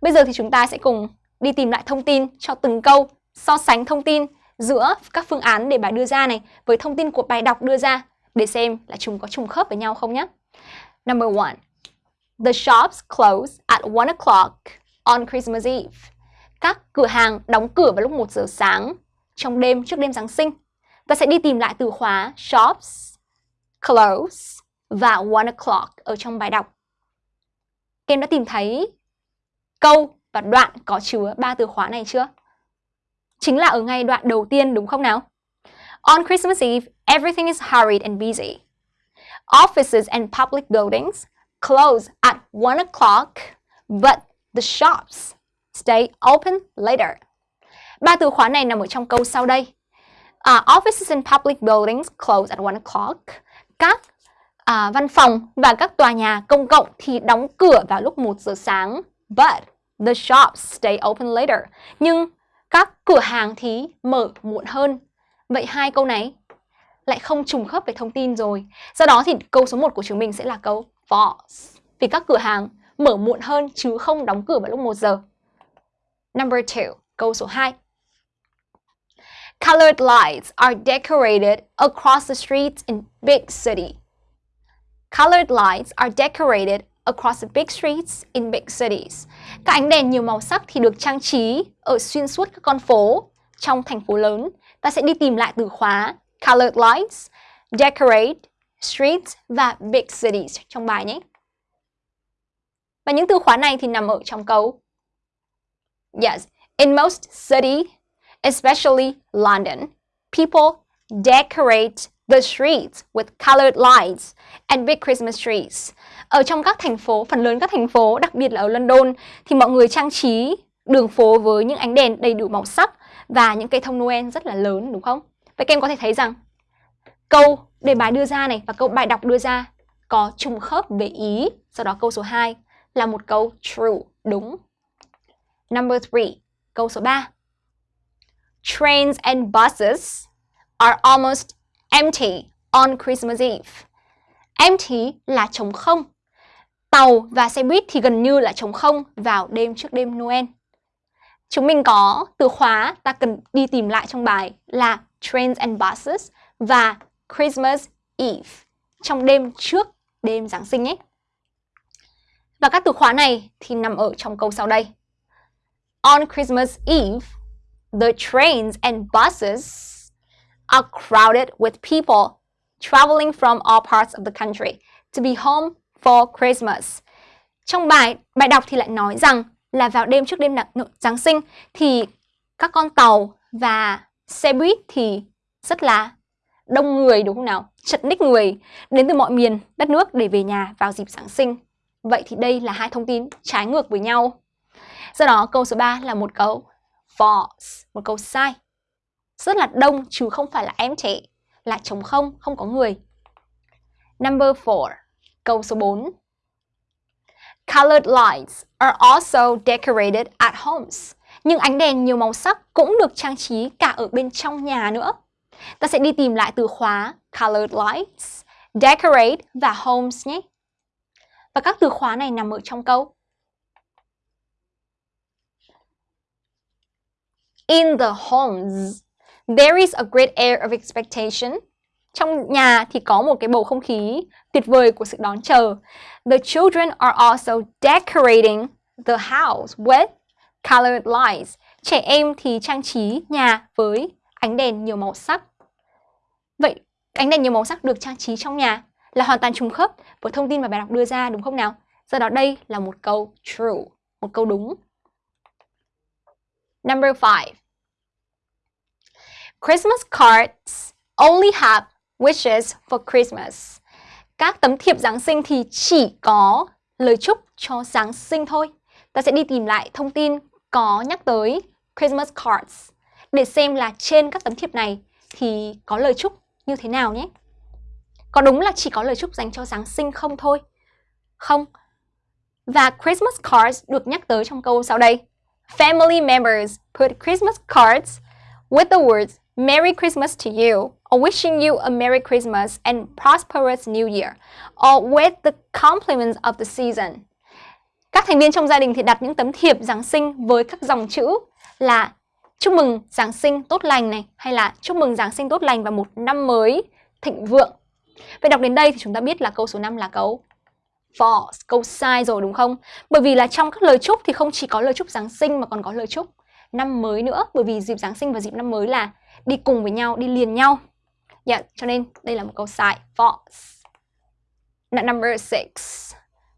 Bây giờ thì chúng ta sẽ cùng đi tìm lại thông tin cho từng câu, so sánh thông tin giữa các phương án để bài đưa ra này với thông tin của bài đọc đưa ra để xem là chúng có trùng khớp với nhau không nhé. Number one, the shops close at 1 o'clock on Christmas Eve. Các cửa hàng đóng cửa vào lúc 1 giờ sáng trong đêm trước đêm Giáng sinh. Ta sẽ đi tìm lại từ khóa shops, close và 1 o'clock ở trong bài đọc. kem đã tìm thấy câu và đoạn có chứa ba từ khóa này chưa? Chính là ở ngay đoạn đầu tiên đúng không nào? On Christmas Eve, everything is hurried and busy. Offices and public buildings close at 1 o'clock, but the shops stay open later. Ba từ khóa này nằm ở trong câu sau đây. Uh, offices and public buildings close at 1 o'clock. Các uh, văn phòng và các tòa nhà công cộng thì đóng cửa vào lúc 1 giờ sáng. But the shops stay open later. Nhưng các cửa hàng thì mở muộn hơn. Vậy hai câu này lại không trùng khớp về thông tin rồi. Do đó thì câu số 1 của chúng mình sẽ là câu false. Vì các cửa hàng mở muộn hơn chứ không đóng cửa vào lúc 1 giờ. Number 2, câu số 2. Colored lights are decorated across the streets in big city. Colored lights are decorated across the big streets in big cities. Các ánh đèn nhiều màu sắc thì được trang trí ở xuyên suốt các con phố trong thành phố lớn. Ta sẽ đi tìm lại từ khóa colored lights, decorate, streets và big cities trong bài nhé. Và những từ khóa này thì nằm ở trong câu Yes, in most city, especially London, people decorate the streets with colored lights and big Christmas trees. Ở trong các thành phố, phần lớn các thành phố, đặc biệt là ở London, thì mọi người trang trí đường phố với những ánh đèn đầy đủ màu sắc và những cây thông Noel rất là lớn đúng không? Vậy các em có thể thấy rằng câu đề bài đưa ra này và câu bài đọc đưa ra có trùng khớp về ý. Sau đó câu số 2 là một câu true, đúng. Number 3, câu số 3. Trains and buses are almost empty on Christmas Eve. Empty là trống không. Tàu và xe buýt thì gần như là trống không vào đêm trước đêm Noel. Chúng mình có từ khóa ta cần đi tìm lại trong bài là trains and buses và Christmas Eve trong đêm trước đêm Giáng sinh ấy. Và các từ khóa này thì nằm ở trong câu sau đây. On Christmas Eve, the trains and buses are crowded with people traveling from all parts of the country to be home for Christmas. Trong bài bài đọc thì lại nói rằng là vào đêm trước đêm Giáng sinh thì các con tàu và xe buýt thì rất là đông người đúng không nào? Chật ních người đến từ mọi miền đất nước để về nhà vào dịp Giáng sinh. Vậy thì đây là hai thông tin trái ngược với nhau. Do đó câu số 3 là một câu false, một câu sai. Rất là đông chứ không phải là empty, là trống không, không có người. Number 4, câu số 4. Colored lights are also decorated at homes. Nhưng ánh đèn nhiều màu sắc cũng được trang trí cả ở bên trong nhà nữa. Ta sẽ đi tìm lại từ khóa colored lights, decorate và homes nhé. Và các từ khóa này nằm ở trong câu. In the homes, there is a great air of expectation. Trong nhà thì có một cái bầu không khí tuyệt vời của sự đón chờ. The children are also decorating the house with colored lights. Trẻ em thì trang trí nhà với ánh đèn nhiều màu sắc. Vậy ánh đèn nhiều màu sắc được trang trí trong nhà là hoàn toàn trùng khớp với thông tin mà bài đọc đưa ra đúng không nào? Do đó đây là một câu true, một câu đúng. Number 5. Christmas cards only have wishes for Christmas. Các tấm thiệp Giáng sinh thì chỉ có lời chúc cho Giáng sinh thôi. Ta sẽ đi tìm lại thông tin có nhắc tới Christmas cards để xem là trên các tấm thiệp này thì có lời chúc như thế nào nhé. Có đúng là chỉ có lời chúc dành cho Giáng sinh không thôi? Không. Và Christmas cards được nhắc tới trong câu sau đây. Family members put Christmas cards with the words Merry Christmas to you, or wishing you a Merry Christmas and prosperous New Year, or with the compliments of the season. Các thành viên trong gia đình thì đặt những tấm thiệp Giáng sinh với các dòng chữ là chúc mừng Giáng sinh tốt lành này hay là chúc mừng Giáng sinh tốt lành và một năm mới thịnh vượng. Vậy đọc đến đây thì chúng ta biết là câu số 5 là câu false, câu sai rồi đúng không? Bởi vì là trong các lời chúc thì không chỉ có lời chúc Giáng sinh mà còn có lời chúc năm mới nữa bởi vì dịp Giáng sinh và dịp năm mới là đi cùng với nhau, đi liền nhau. Yeah, cho nên đây là một câu sai, false. Number 6.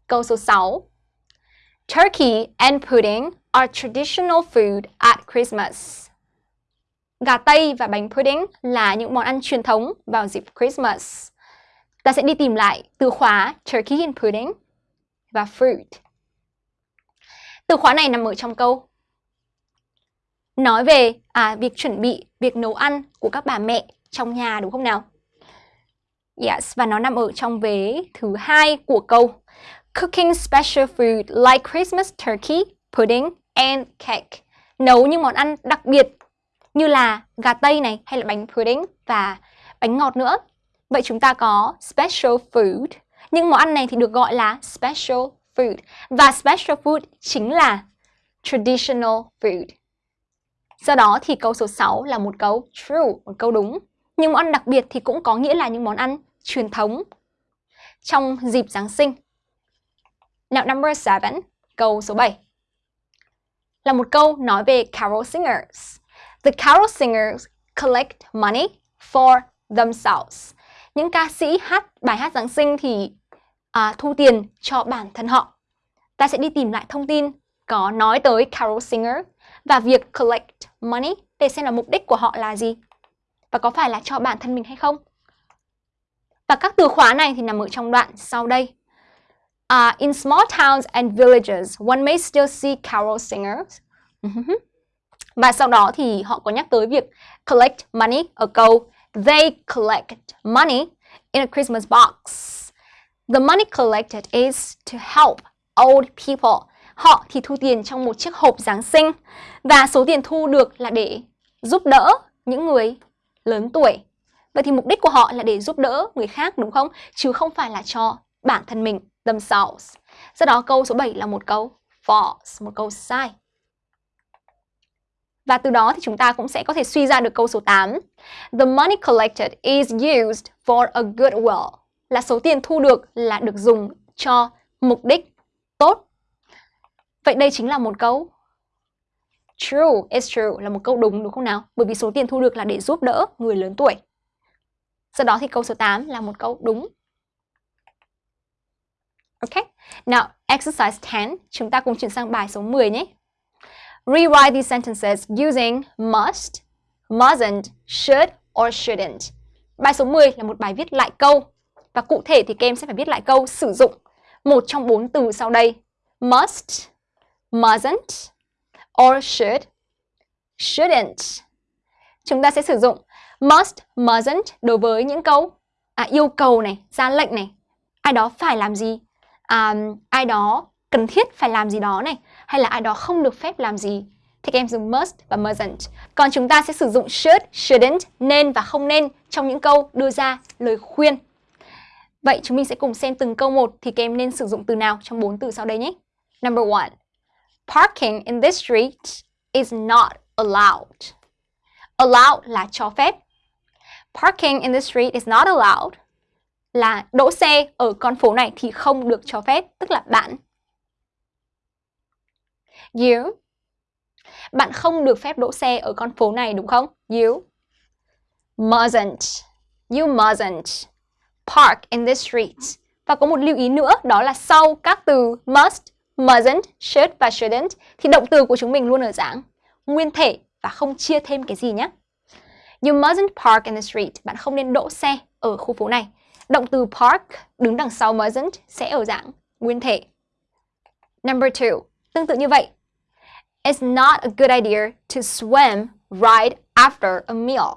Câu số 6. Turkey and pudding are traditional food at Christmas. Gà tây và bánh pudding là những món ăn truyền thống vào dịp Christmas. Ta sẽ đi tìm lại từ khóa turkey and pudding và fruit. Từ khóa này nằm ở trong câu nói về à, việc chuẩn bị, việc nấu ăn của các bà mẹ trong nhà đúng không nào? Yes, và nó nằm ở trong vế thứ hai của câu Cooking special food like Christmas turkey, pudding and cake. Nấu những món ăn đặc biệt như là gà tây này hay là bánh pudding và bánh ngọt nữa. Vậy chúng ta có special food. Những món ăn này thì được gọi là special food. Và special food chính là traditional food. Do đó thì câu số 6 là một câu true, một câu đúng. Nhưng món ăn đặc biệt thì cũng có nghĩa là những món ăn truyền thống trong dịp Giáng sinh. Now number 7, câu số 7. Là một câu nói về carol singers. The carol singers collect money for themselves. Những ca sĩ hát bài hát Giáng sinh thì à, thu tiền cho bản thân họ. Ta sẽ đi tìm lại thông tin có nói tới carol singer và việc collect money để xem là mục đích của họ là gì và có phải là cho bản thân mình hay không. Và các từ khóa này thì nằm ở trong đoạn sau đây. Uh, in small towns and villages, one may still see carol singers. [LAUGHS] Và sau đó thì họ có nhắc tới việc collect money ở câu They collect money in a Christmas box. The money collected is to help old people họ thì thu tiền trong một chiếc hộp Giáng sinh và số tiền thu được là để giúp đỡ những người lớn tuổi Vậy thì mục đích của họ là để giúp đỡ người khác đúng không? Chứ không phải là cho bản thân mình, themselves. Do đó câu số 7 là một câu false, một câu sai. Và từ đó thì chúng ta cũng sẽ có thể suy ra được câu số 8. The money collected is used for a good will. Là số tiền thu được là được dùng cho mục đích tốt. Vậy đây chính là một câu True, it's true là một câu đúng đúng không nào? Bởi vì số tiền thu được là để giúp đỡ người lớn tuổi. Sau đó thì câu số 8 là một câu đúng. Ok. Now, exercise 10, chúng ta cùng chuyển sang bài số 10 nhé. Rewrite these sentences using must, mustn't, should or shouldn't. Bài số 10 là một bài viết lại câu. Và cụ thể thì các em sẽ phải viết lại câu sử dụng một trong bốn từ sau đây. Must, mustn't, or should, shouldn't. Chúng ta sẽ sử dụng must, mustn't đối với những câu à, yêu cầu này, ra lệnh này. Ai đó phải làm gì, à, ai đó cần thiết phải làm gì đó này, hay là ai đó không được phép làm gì. Thì các em dùng must và mustn't. Còn chúng ta sẽ sử dụng should, shouldn't, nên và không nên trong những câu đưa ra lời khuyên. Vậy chúng mình sẽ cùng xem từng câu một thì các em nên sử dụng từ nào trong bốn từ sau đây nhé. Number one. Parking in this street is not allowed. Allowed là cho phép. Parking in this street is not allowed là đỗ xe ở con phố này thì không được cho phép, tức là bạn. You Bạn không được phép đỗ xe ở con phố này đúng không? You mustn't. You mustn't park in this street. Và có một lưu ý nữa đó là sau các từ must, mustn't, should và shouldn't thì động từ của chúng mình luôn ở dạng nguyên thể và không chia thêm cái gì nhé. You mustn't park in the street. Bạn không nên đỗ xe ở khu phố này. Động từ park đứng đằng sau mustn't sẽ ở dạng nguyên thể. Number two. Tương tự như vậy. It's not a good idea to swim right after a meal.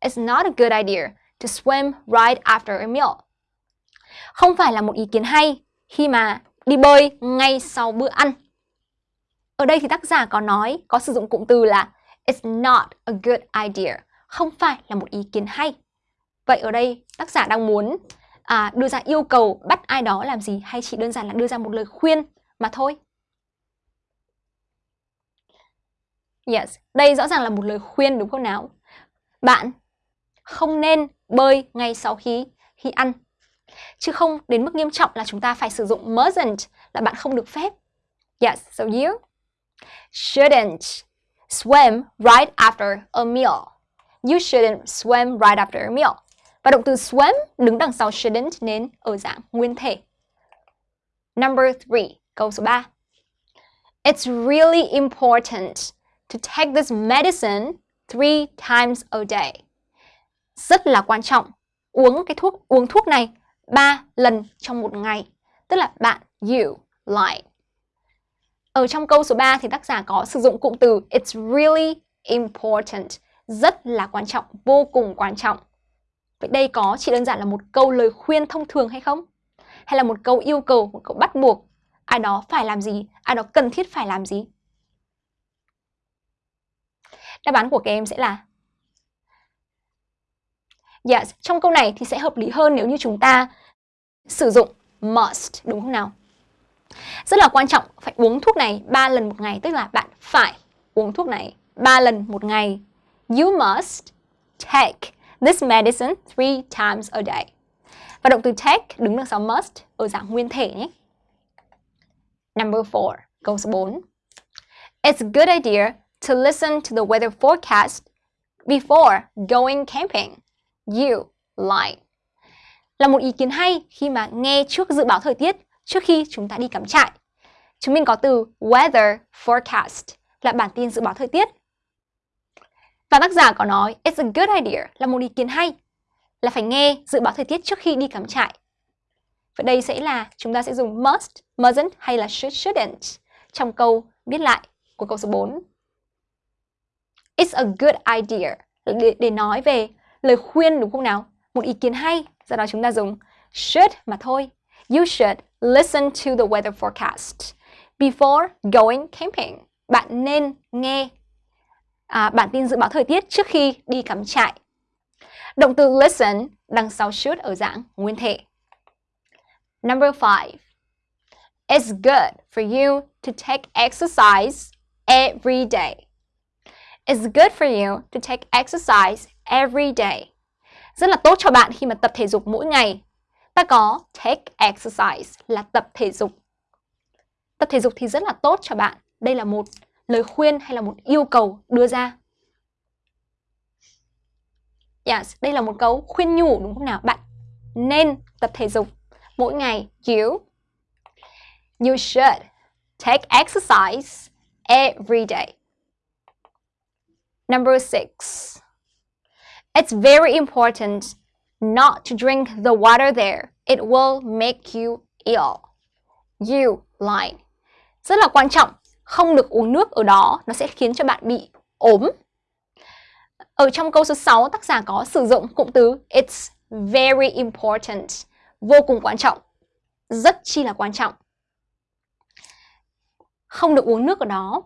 It's not a good idea to swim right after a meal. Không phải là một ý kiến hay khi mà đi bơi ngay sau bữa ăn. Ở đây thì tác giả có nói, có sử dụng cụm từ là It's not a good idea. Không phải là một ý kiến hay. Vậy ở đây tác giả đang muốn à, đưa ra yêu cầu bắt ai đó làm gì hay chỉ đơn giản là đưa ra một lời khuyên mà thôi? Yes, đây rõ ràng là một lời khuyên đúng không nào? Bạn không nên bơi ngay sau khi khi ăn. Chứ không đến mức nghiêm trọng là chúng ta phải sử dụng mustn't là bạn không được phép. Yes, so you shouldn't swim right after a meal. You shouldn't swim right after a meal. Và động từ swim đứng đằng sau shouldn't nên ở dạng nguyên thể. Number three, câu số 3. It's really important to take this medicine three times a day. Rất là quan trọng uống cái thuốc uống thuốc này 3 lần trong một ngày. Tức là bạn you like. Ở trong câu số 3 thì tác giả có sử dụng cụm từ it's really important. Rất là quan trọng, vô cùng quan trọng. Vậy đây có chỉ đơn giản là một câu lời khuyên thông thường hay không? Hay là một câu yêu cầu, một câu bắt buộc ai đó phải làm gì, ai đó cần thiết phải làm gì? Đáp án của các em sẽ là Yes, trong câu này thì sẽ hợp lý hơn nếu như chúng ta sử dụng must, đúng không nào? Rất là quan trọng, phải uống thuốc này 3 lần một ngày, tức là bạn phải uống thuốc này 3 lần một ngày. You must take this medicine three times a day. Và động từ take đứng đằng sau must ở dạng nguyên thể nhé. Number 4, câu số 4. It's a good idea to listen to the weather forecast before going camping. You like. Là một ý kiến hay khi mà nghe trước dự báo thời tiết trước khi chúng ta đi cắm trại. Chúng mình có từ weather forecast là bản tin dự báo thời tiết. Và tác giả có nói it's a good idea là một ý kiến hay là phải nghe dự báo thời tiết trước khi đi cắm trại. Vậy đây sẽ là chúng ta sẽ dùng must, mustn't hay là should, shouldn't trong câu viết lại của câu số 4. It's a good idea để, để nói về lời khuyên đúng không nào? Một ý kiến hay, do đó chúng ta dùng should mà thôi. You should listen to the weather forecast before going camping. Bạn nên nghe à, bản tin dự báo thời tiết trước khi đi cắm trại. Động từ listen đằng sau should ở dạng nguyên thể. Number 5. It's good for you to take exercise every day. It's good for you to take exercise every day. Rất là tốt cho bạn khi mà tập thể dục mỗi ngày. Ta có take exercise là tập thể dục. Tập thể dục thì rất là tốt cho bạn. Đây là một lời khuyên hay là một yêu cầu đưa ra. Yes, đây là một câu khuyên nhủ đúng không nào? Bạn nên tập thể dục mỗi ngày. You You should take exercise every day. Number six. It's very important not to drink the water there. It will make you ill. You line. Rất là quan trọng, không được uống nước ở đó, nó sẽ khiến cho bạn bị ốm. Ở trong câu số 6, tác giả có sử dụng cụm từ It's very important, vô cùng quan trọng, rất chi là quan trọng. Không được uống nước ở đó.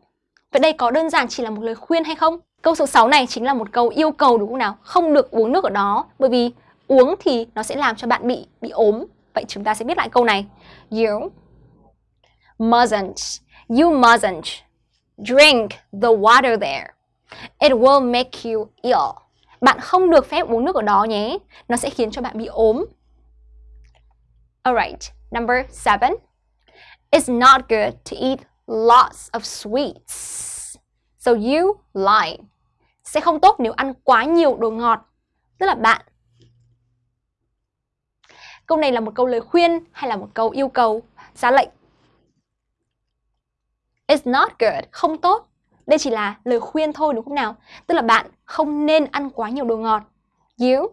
Vậy đây có đơn giản chỉ là một lời khuyên hay không? Câu số 6 này chính là một câu yêu cầu đúng không nào? Không được uống nước ở đó, bởi vì uống thì nó sẽ làm cho bạn bị bị ốm. Vậy chúng ta sẽ viết lại câu này. You mustn't, you mustn't drink the water there. It will make you ill. Bạn không được phép uống nước ở đó nhé. Nó sẽ khiến cho bạn bị ốm. Alright, number seven. It's not good to eat lots of sweets. So you lie. Sẽ không tốt nếu ăn quá nhiều đồ ngọt. Tức là bạn. Câu này là một câu lời khuyên hay là một câu yêu cầu, ra lệnh. It's not good, không tốt. Đây chỉ là lời khuyên thôi đúng không nào? Tức là bạn không nên ăn quá nhiều đồ ngọt. You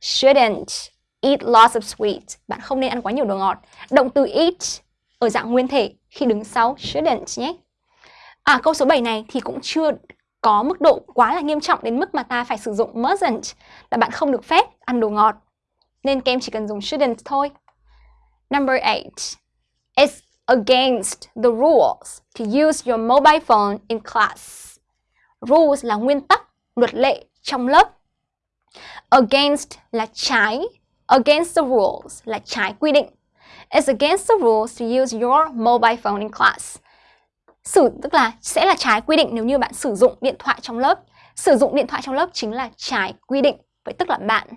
shouldn't eat lots of sweets. Bạn không nên ăn quá nhiều đồ ngọt. Động từ eat ở dạng nguyên thể khi đứng sau shouldn't nhé. À câu số 7 này thì cũng chưa có mức độ quá là nghiêm trọng đến mức mà ta phải sử dụng mustn't là bạn không được phép ăn đồ ngọt. Nên các em chỉ cần dùng shouldn't thôi. Number 8. It's against the rules to use your mobile phone in class. Rules là nguyên tắc, luật lệ trong lớp. Against là trái, against the rules là trái quy định. It's against the rules to use your mobile phone in class. Sử tức là sẽ là trái quy định nếu như bạn sử dụng điện thoại trong lớp. Sử dụng điện thoại trong lớp chính là trái quy định. Vậy tức là bạn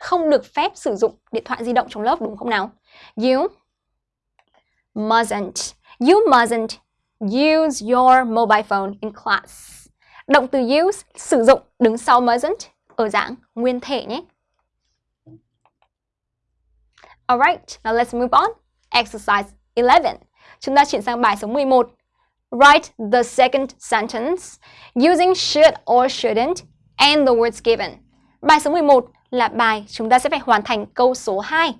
không được phép sử dụng điện thoại di động trong lớp đúng không nào? You mustn't. You mustn't use your mobile phone in class. Động từ use sử dụng đứng sau mustn't ở dạng nguyên thể nhé. Alright, now let's move on. Exercise 11. Chúng ta chuyển sang bài số 11. Write the second sentence using should or shouldn't and the words given. Bài số 11 là bài chúng ta sẽ phải hoàn thành câu số 2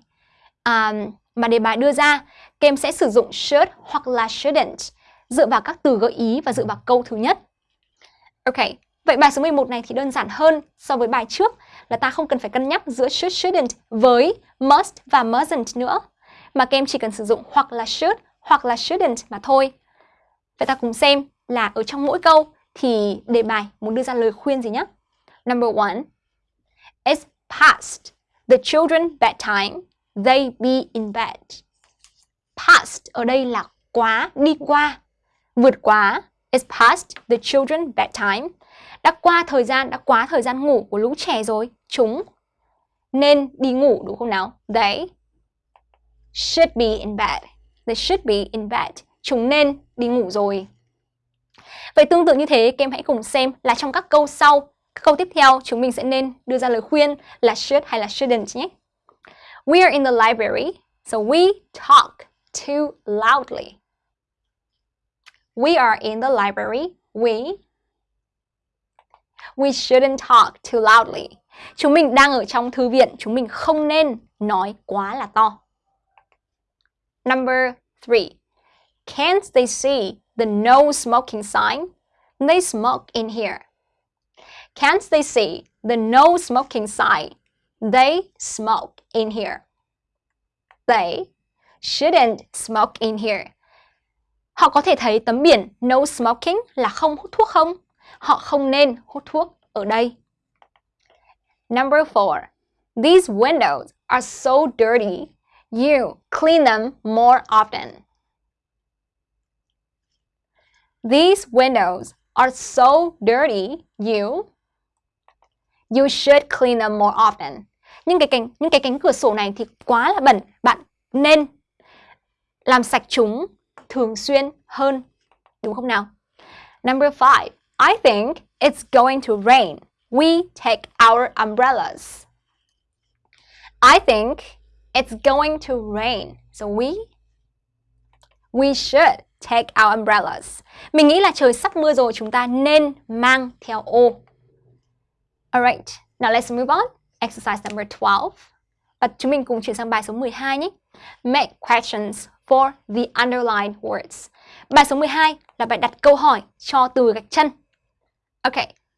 um, mà đề bài đưa ra. Các em sẽ sử dụng should hoặc là shouldn't dựa vào các từ gợi ý và dựa vào câu thứ nhất. Ok, vậy bài số 11 này thì đơn giản hơn so với bài trước là ta không cần phải cân nhắc giữa should, shouldn't với must và mustn't nữa. Mà các em chỉ cần sử dụng hoặc là should hoặc là shouldn't mà thôi. Vậy ta cùng xem là ở trong mỗi câu thì đề bài muốn đưa ra lời khuyên gì nhé. Number one, it's past the children bedtime, they be in bed. Past ở đây là quá, đi qua, vượt quá. It's past the children bedtime. Đã qua thời gian, đã quá thời gian ngủ của lũ trẻ rồi. Chúng nên đi ngủ đúng không nào? They should be in bed. They should be in bed. Chúng nên đi ngủ rồi. Vậy tương tự như thế, các em hãy cùng xem là trong các câu sau, các câu tiếp theo chúng mình sẽ nên đưa ra lời khuyên là should hay là shouldn't nhé. We are in the library, so we talk too loudly. We are in the library. We We shouldn't talk too loudly. Chúng mình đang ở trong thư viện, chúng mình không nên nói quá là to. Number three, can't they see the no smoking sign? They smoke in here. Can't they see the no smoking sign? They smoke in here. They shouldn't smoke in here. Họ có thể thấy tấm biển no smoking là không hút thuốc không? Họ không nên hút thuốc ở đây. Number four, these windows are so dirty. You clean them more often. These windows are so dirty. You you should clean them more often. Nhưng cái cánh những cái cánh cửa sổ này thì quá là bẩn, bạn nên làm sạch chúng thường xuyên hơn, đúng không nào? Number five, I think it's going to rain. We take our umbrellas. I think it's going to rain. So we we should take our umbrellas. Mình nghĩ là trời sắp mưa rồi, chúng ta nên mang theo ô. Alright, now let's move on. Exercise number 12. Và chúng mình cùng chuyển sang bài số 12 nhé. Make questions for the underlined words. Bài số 12 là bài đặt câu hỏi cho từ gạch chân. Ok,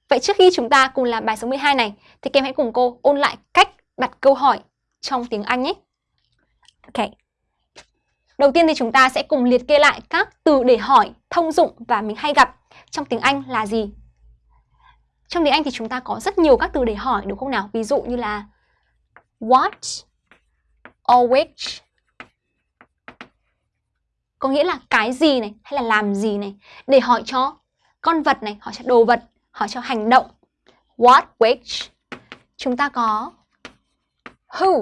vậy trước khi chúng ta cùng làm bài số 12 này thì các em hãy cùng cô ôn lại cách đặt câu hỏi trong tiếng Anh nhé. Ok. Đầu tiên thì chúng ta sẽ cùng liệt kê lại các từ để hỏi thông dụng và mình hay gặp trong tiếng Anh là gì. Trong tiếng Anh thì chúng ta có rất nhiều các từ để hỏi đúng không nào? Ví dụ như là what, or which, có nghĩa là cái gì này hay là làm gì này để hỏi cho con vật này, hỏi cho đồ vật, hỏi cho hành động. What, which. Chúng ta có who.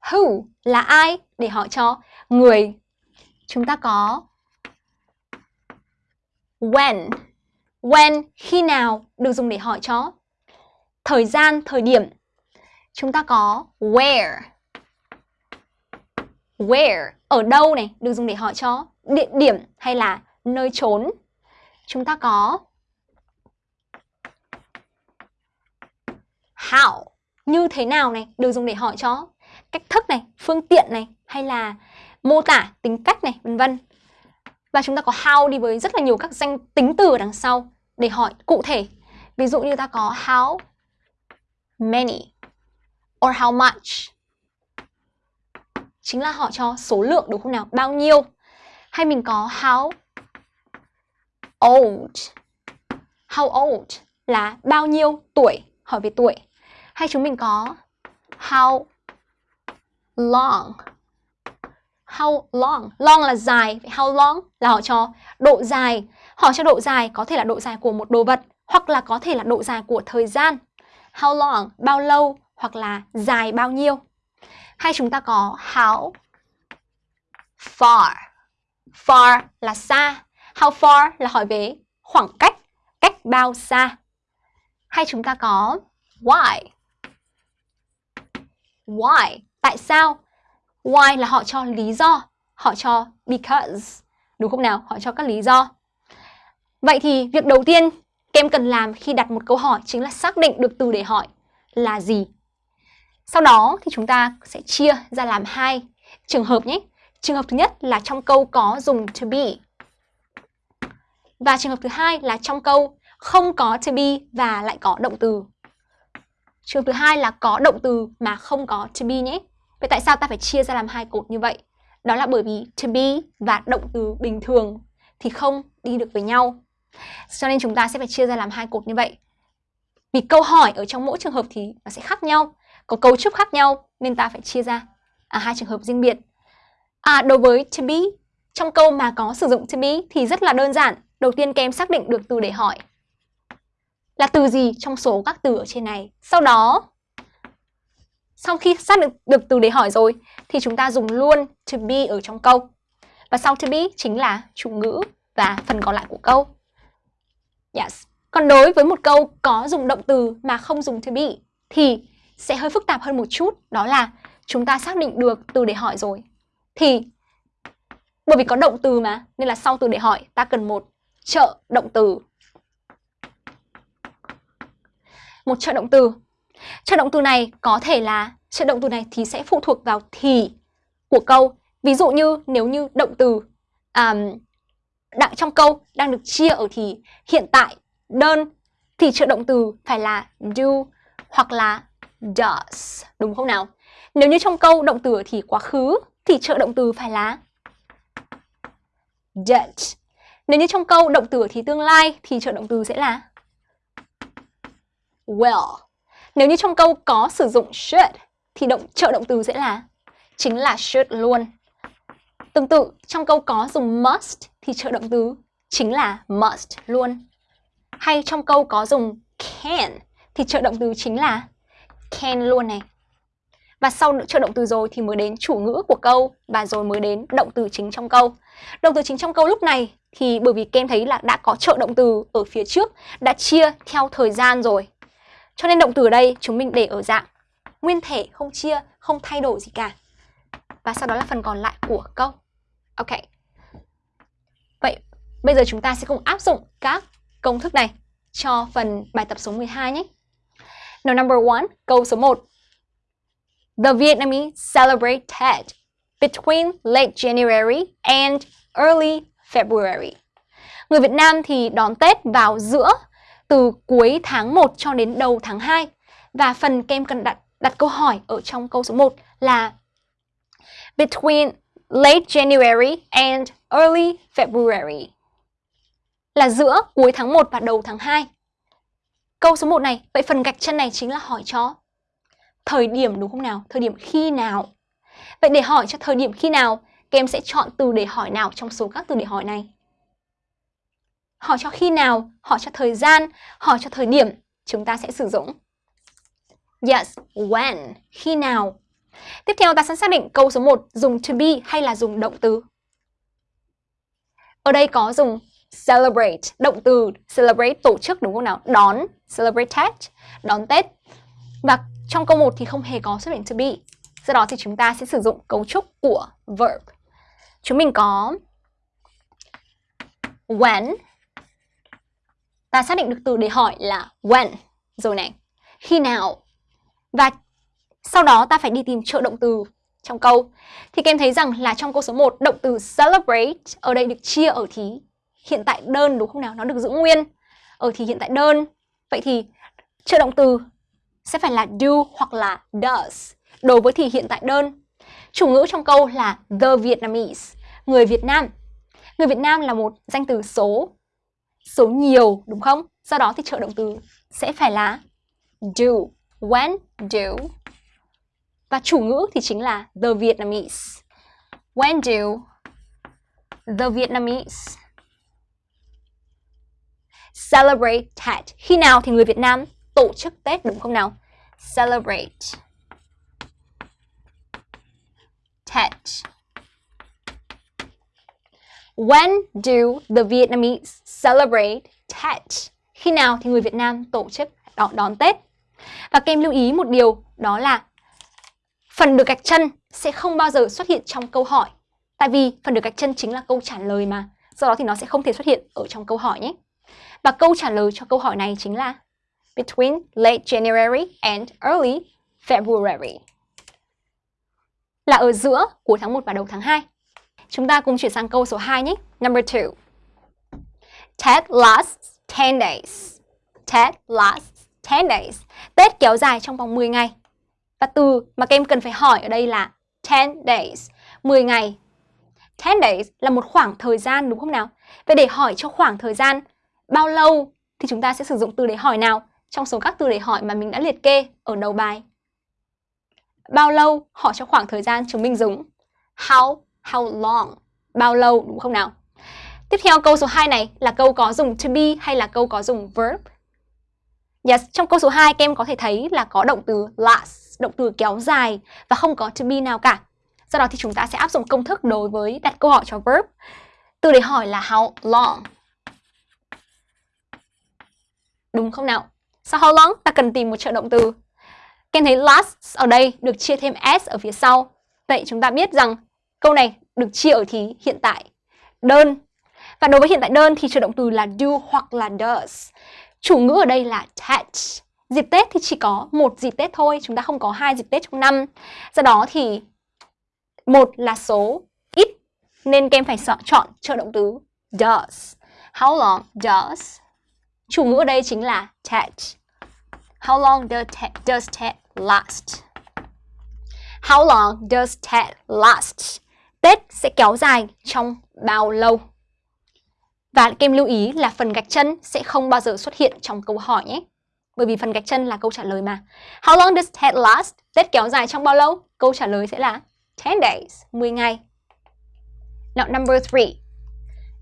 Who là ai để hỏi cho người. Chúng ta có when. When khi nào được dùng để hỏi cho thời gian, thời điểm. Chúng ta có where. Where ở đâu này được dùng để hỏi cho địa điểm hay là nơi trốn. Chúng ta có how như thế nào này được dùng để hỏi cho cách thức này, phương tiện này hay là mô tả tính cách này, vân vân. Và chúng ta có how đi với rất là nhiều các danh tính từ ở đằng sau để hỏi cụ thể. Ví dụ như ta có how many or how much chính là họ cho số lượng đúng không nào? Bao nhiêu? Hay mình có how old. How old là bao nhiêu tuổi, hỏi về tuổi. Hay chúng mình có how long. How long? Long là dài, how long là họ cho độ dài. Hỏi cho độ dài có thể là độ dài của một đồ vật hoặc là có thể là độ dài của thời gian. How long? Bao lâu hoặc là dài bao nhiêu. Hay chúng ta có how far. Far là xa. How far là hỏi về khoảng cách, cách bao xa. Hay chúng ta có why. Why? Tại sao? Why là họ cho lý do, họ cho because. Đúng không nào? Họ cho các lý do. Vậy thì việc đầu tiên các em cần làm khi đặt một câu hỏi chính là xác định được từ để hỏi là gì. Sau đó thì chúng ta sẽ chia ra làm hai trường hợp nhé. Trường hợp thứ nhất là trong câu có dùng to be. Và trường hợp thứ hai là trong câu không có to be và lại có động từ. Trường thứ hai là có động từ mà không có to be nhé. Vậy tại sao ta phải chia ra làm hai cột như vậy? Đó là bởi vì to be và động từ bình thường thì không đi được với nhau. Cho nên chúng ta sẽ phải chia ra làm hai cột như vậy. Vì câu hỏi ở trong mỗi trường hợp thì nó sẽ khác nhau có cấu trúc khác nhau nên ta phải chia ra à, hai trường hợp riêng biệt. À, đối với to be, trong câu mà có sử dụng to be thì rất là đơn giản. Đầu tiên các em xác định được từ để hỏi là từ gì trong số các từ ở trên này. Sau đó, sau khi xác định được từ để hỏi rồi thì chúng ta dùng luôn to be ở trong câu. Và sau to be chính là chủ ngữ và phần còn lại của câu. Yes. Còn đối với một câu có dùng động từ mà không dùng to be thì sẽ hơi phức tạp hơn một chút đó là chúng ta xác định được từ để hỏi rồi thì bởi vì có động từ mà nên là sau từ để hỏi ta cần một trợ động từ một trợ động từ trợ động từ này có thể là trợ động từ này thì sẽ phụ thuộc vào thì của câu ví dụ như nếu như động từ um, đang trong câu đang được chia ở thì hiện tại đơn thì trợ động từ phải là do hoặc là does, đúng không nào? Nếu như trong câu động từ thì quá khứ thì trợ động từ phải là did. Nếu như trong câu động từ thì tương lai thì trợ động từ sẽ là will. Nếu như trong câu có sử dụng should thì động trợ động từ sẽ là chính là should luôn. Tương tự, trong câu có dùng must thì trợ động từ chính là must luôn. Hay trong câu có dùng can thì trợ động từ chính là can luôn này. Và sau trợ động từ rồi thì mới đến chủ ngữ của câu và rồi mới đến động từ chính trong câu. Động từ chính trong câu lúc này thì bởi vì kem thấy là đã có trợ động từ ở phía trước, đã chia theo thời gian rồi. Cho nên động từ ở đây chúng mình để ở dạng nguyên thể, không chia, không thay đổi gì cả. Và sau đó là phần còn lại của câu. Ok. Vậy bây giờ chúng ta sẽ cùng áp dụng các công thức này cho phần bài tập số 12 nhé. Now number one, câu số 1. The Vietnamese celebrate Tet between late January and early February. Người Việt Nam thì đón Tết vào giữa từ cuối tháng 1 cho đến đầu tháng 2. Và phần kem cần đặt đặt câu hỏi ở trong câu số 1 là between late January and early February. Là giữa cuối tháng 1 và đầu tháng 2. Câu số 1 này, vậy phần gạch chân này chính là hỏi cho thời điểm đúng không nào? Thời điểm khi nào? Vậy để hỏi cho thời điểm khi nào, các em sẽ chọn từ để hỏi nào trong số các từ để hỏi này? Họ cho khi nào, họ cho thời gian, họ cho thời điểm, chúng ta sẽ sử dụng Yes, when, khi nào. Tiếp theo ta sẽ xác định câu số 1 dùng to be hay là dùng động từ. Ở đây có dùng celebrate, động từ celebrate tổ chức đúng không nào? Đón, celebrate Tết, đón Tết. Và trong câu 1 thì không hề có xuất hiện to be. Do đó thì chúng ta sẽ sử dụng cấu trúc của verb. Chúng mình có when. Ta xác định được từ để hỏi là when. Rồi này. Khi nào. Và sau đó ta phải đi tìm trợ động từ trong câu. Thì các em thấy rằng là trong câu số 1, động từ celebrate ở đây được chia ở thí hiện tại đơn đúng không nào? Nó được giữ nguyên ở thì hiện tại đơn. Vậy thì trợ động từ sẽ phải là do hoặc là does đối với thì hiện tại đơn. Chủ ngữ trong câu là the Vietnamese, người Việt Nam. Người Việt Nam là một danh từ số, số nhiều đúng không? Do đó thì trợ động từ sẽ phải là do, when do. Và chủ ngữ thì chính là the Vietnamese. When do the Vietnamese celebrate Tet? Khi nào thì người Việt Nam tổ chức Tết đúng không nào? Celebrate Tet. When do the Vietnamese celebrate Tet? Khi nào thì người Việt Nam tổ chức đón, đón Tết? Và các em lưu ý một điều đó là phần được gạch chân sẽ không bao giờ xuất hiện trong câu hỏi. Tại vì phần được gạch chân chính là câu trả lời mà. Do đó thì nó sẽ không thể xuất hiện ở trong câu hỏi nhé. Và câu trả lời cho câu hỏi này chính là between late January and early February. Là ở giữa cuối tháng 1 và đầu tháng 2. Chúng ta cùng chuyển sang câu số 2 nhé. Number 2. Tết lasts 10 days. Tết lasts 10 days. Tết kéo dài trong vòng 10 ngày. Và từ mà các em cần phải hỏi ở đây là 10 days, 10 ngày. 10 days là một khoảng thời gian đúng không nào? Vậy để hỏi cho khoảng thời gian bao lâu thì chúng ta sẽ sử dụng từ để hỏi nào trong số các từ để hỏi mà mình đã liệt kê ở đầu bài. Bao lâu hỏi cho khoảng thời gian chúng mình dùng how, how long, bao lâu đúng không nào? Tiếp theo câu số 2 này là câu có dùng to be hay là câu có dùng verb? Yes, trong câu số 2 các em có thể thấy là có động từ last, động từ kéo dài và không có to be nào cả. Do đó thì chúng ta sẽ áp dụng công thức đối với đặt câu hỏi cho verb. Từ để hỏi là how long. Đúng không nào? Sau how long ta cần tìm một trợ động từ. Các thấy last ở đây được chia thêm s ở phía sau. Vậy chúng ta biết rằng câu này được chia ở thì hiện tại đơn. Và đối với hiện tại đơn thì trợ động từ là do hoặc là does. Chủ ngữ ở đây là Tet. Dịp Tết thì chỉ có một dịp Tết thôi, chúng ta không có hai dịp Tết trong năm. Do đó thì một là số ít nên các em phải chọn trợ động từ does. How long does? Chủ ngữ ở đây chính là Ted. How long does Tet, does last? How long does Ted last? Tết sẽ kéo dài trong bao lâu? Và kem lưu ý là phần gạch chân sẽ không bao giờ xuất hiện trong câu hỏi nhé. Bởi vì phần gạch chân là câu trả lời mà. How long does Ted last? Tết kéo dài trong bao lâu? Câu trả lời sẽ là 10 days, 10 ngày. Now number 3.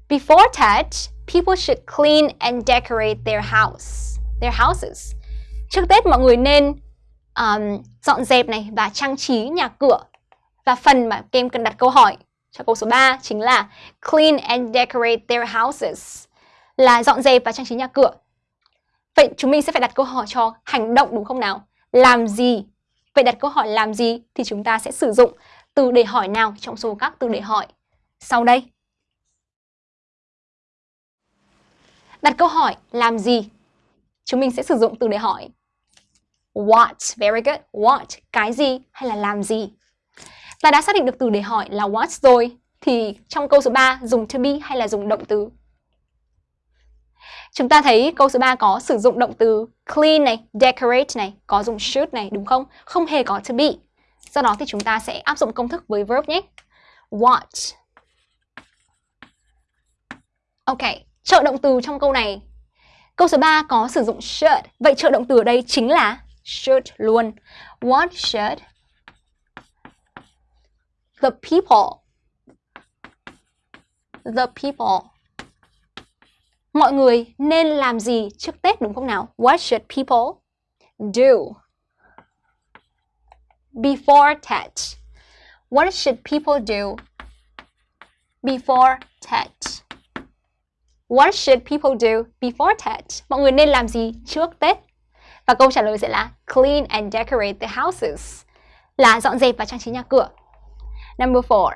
Before Tet, people should clean and decorate their house, their houses. Trước Tết mọi người nên um, dọn dẹp này và trang trí nhà cửa. Và phần mà các cần đặt câu hỏi cho câu số 3 chính là clean and decorate their houses là dọn dẹp và trang trí nhà cửa. Vậy chúng mình sẽ phải đặt câu hỏi cho hành động đúng không nào? Làm gì? Vậy đặt câu hỏi làm gì thì chúng ta sẽ sử dụng từ để hỏi nào trong số các từ để hỏi sau đây? Đặt câu hỏi làm gì? Chúng mình sẽ sử dụng từ để hỏi What, very good. What, cái gì hay là làm gì? Ta đã xác định được từ để hỏi là what rồi. Thì trong câu số 3 dùng to be hay là dùng động từ? Chúng ta thấy câu số 3 có sử dụng động từ clean này, decorate này, có dùng should này đúng không? Không hề có to be. Do đó thì chúng ta sẽ áp dụng công thức với verb nhé. What. Ok, trợ động từ trong câu này. Câu số 3 có sử dụng should. Vậy trợ động từ ở đây chính là should luôn. What should the people the people Mọi người nên làm gì trước Tết đúng không nào? What should people do before Tet? What should people do before Tet? What should people do before Tet? Mọi người nên làm gì trước Tết? Và câu trả lời sẽ là clean and decorate the houses. Là dọn dẹp và trang trí nhà cửa. Number four.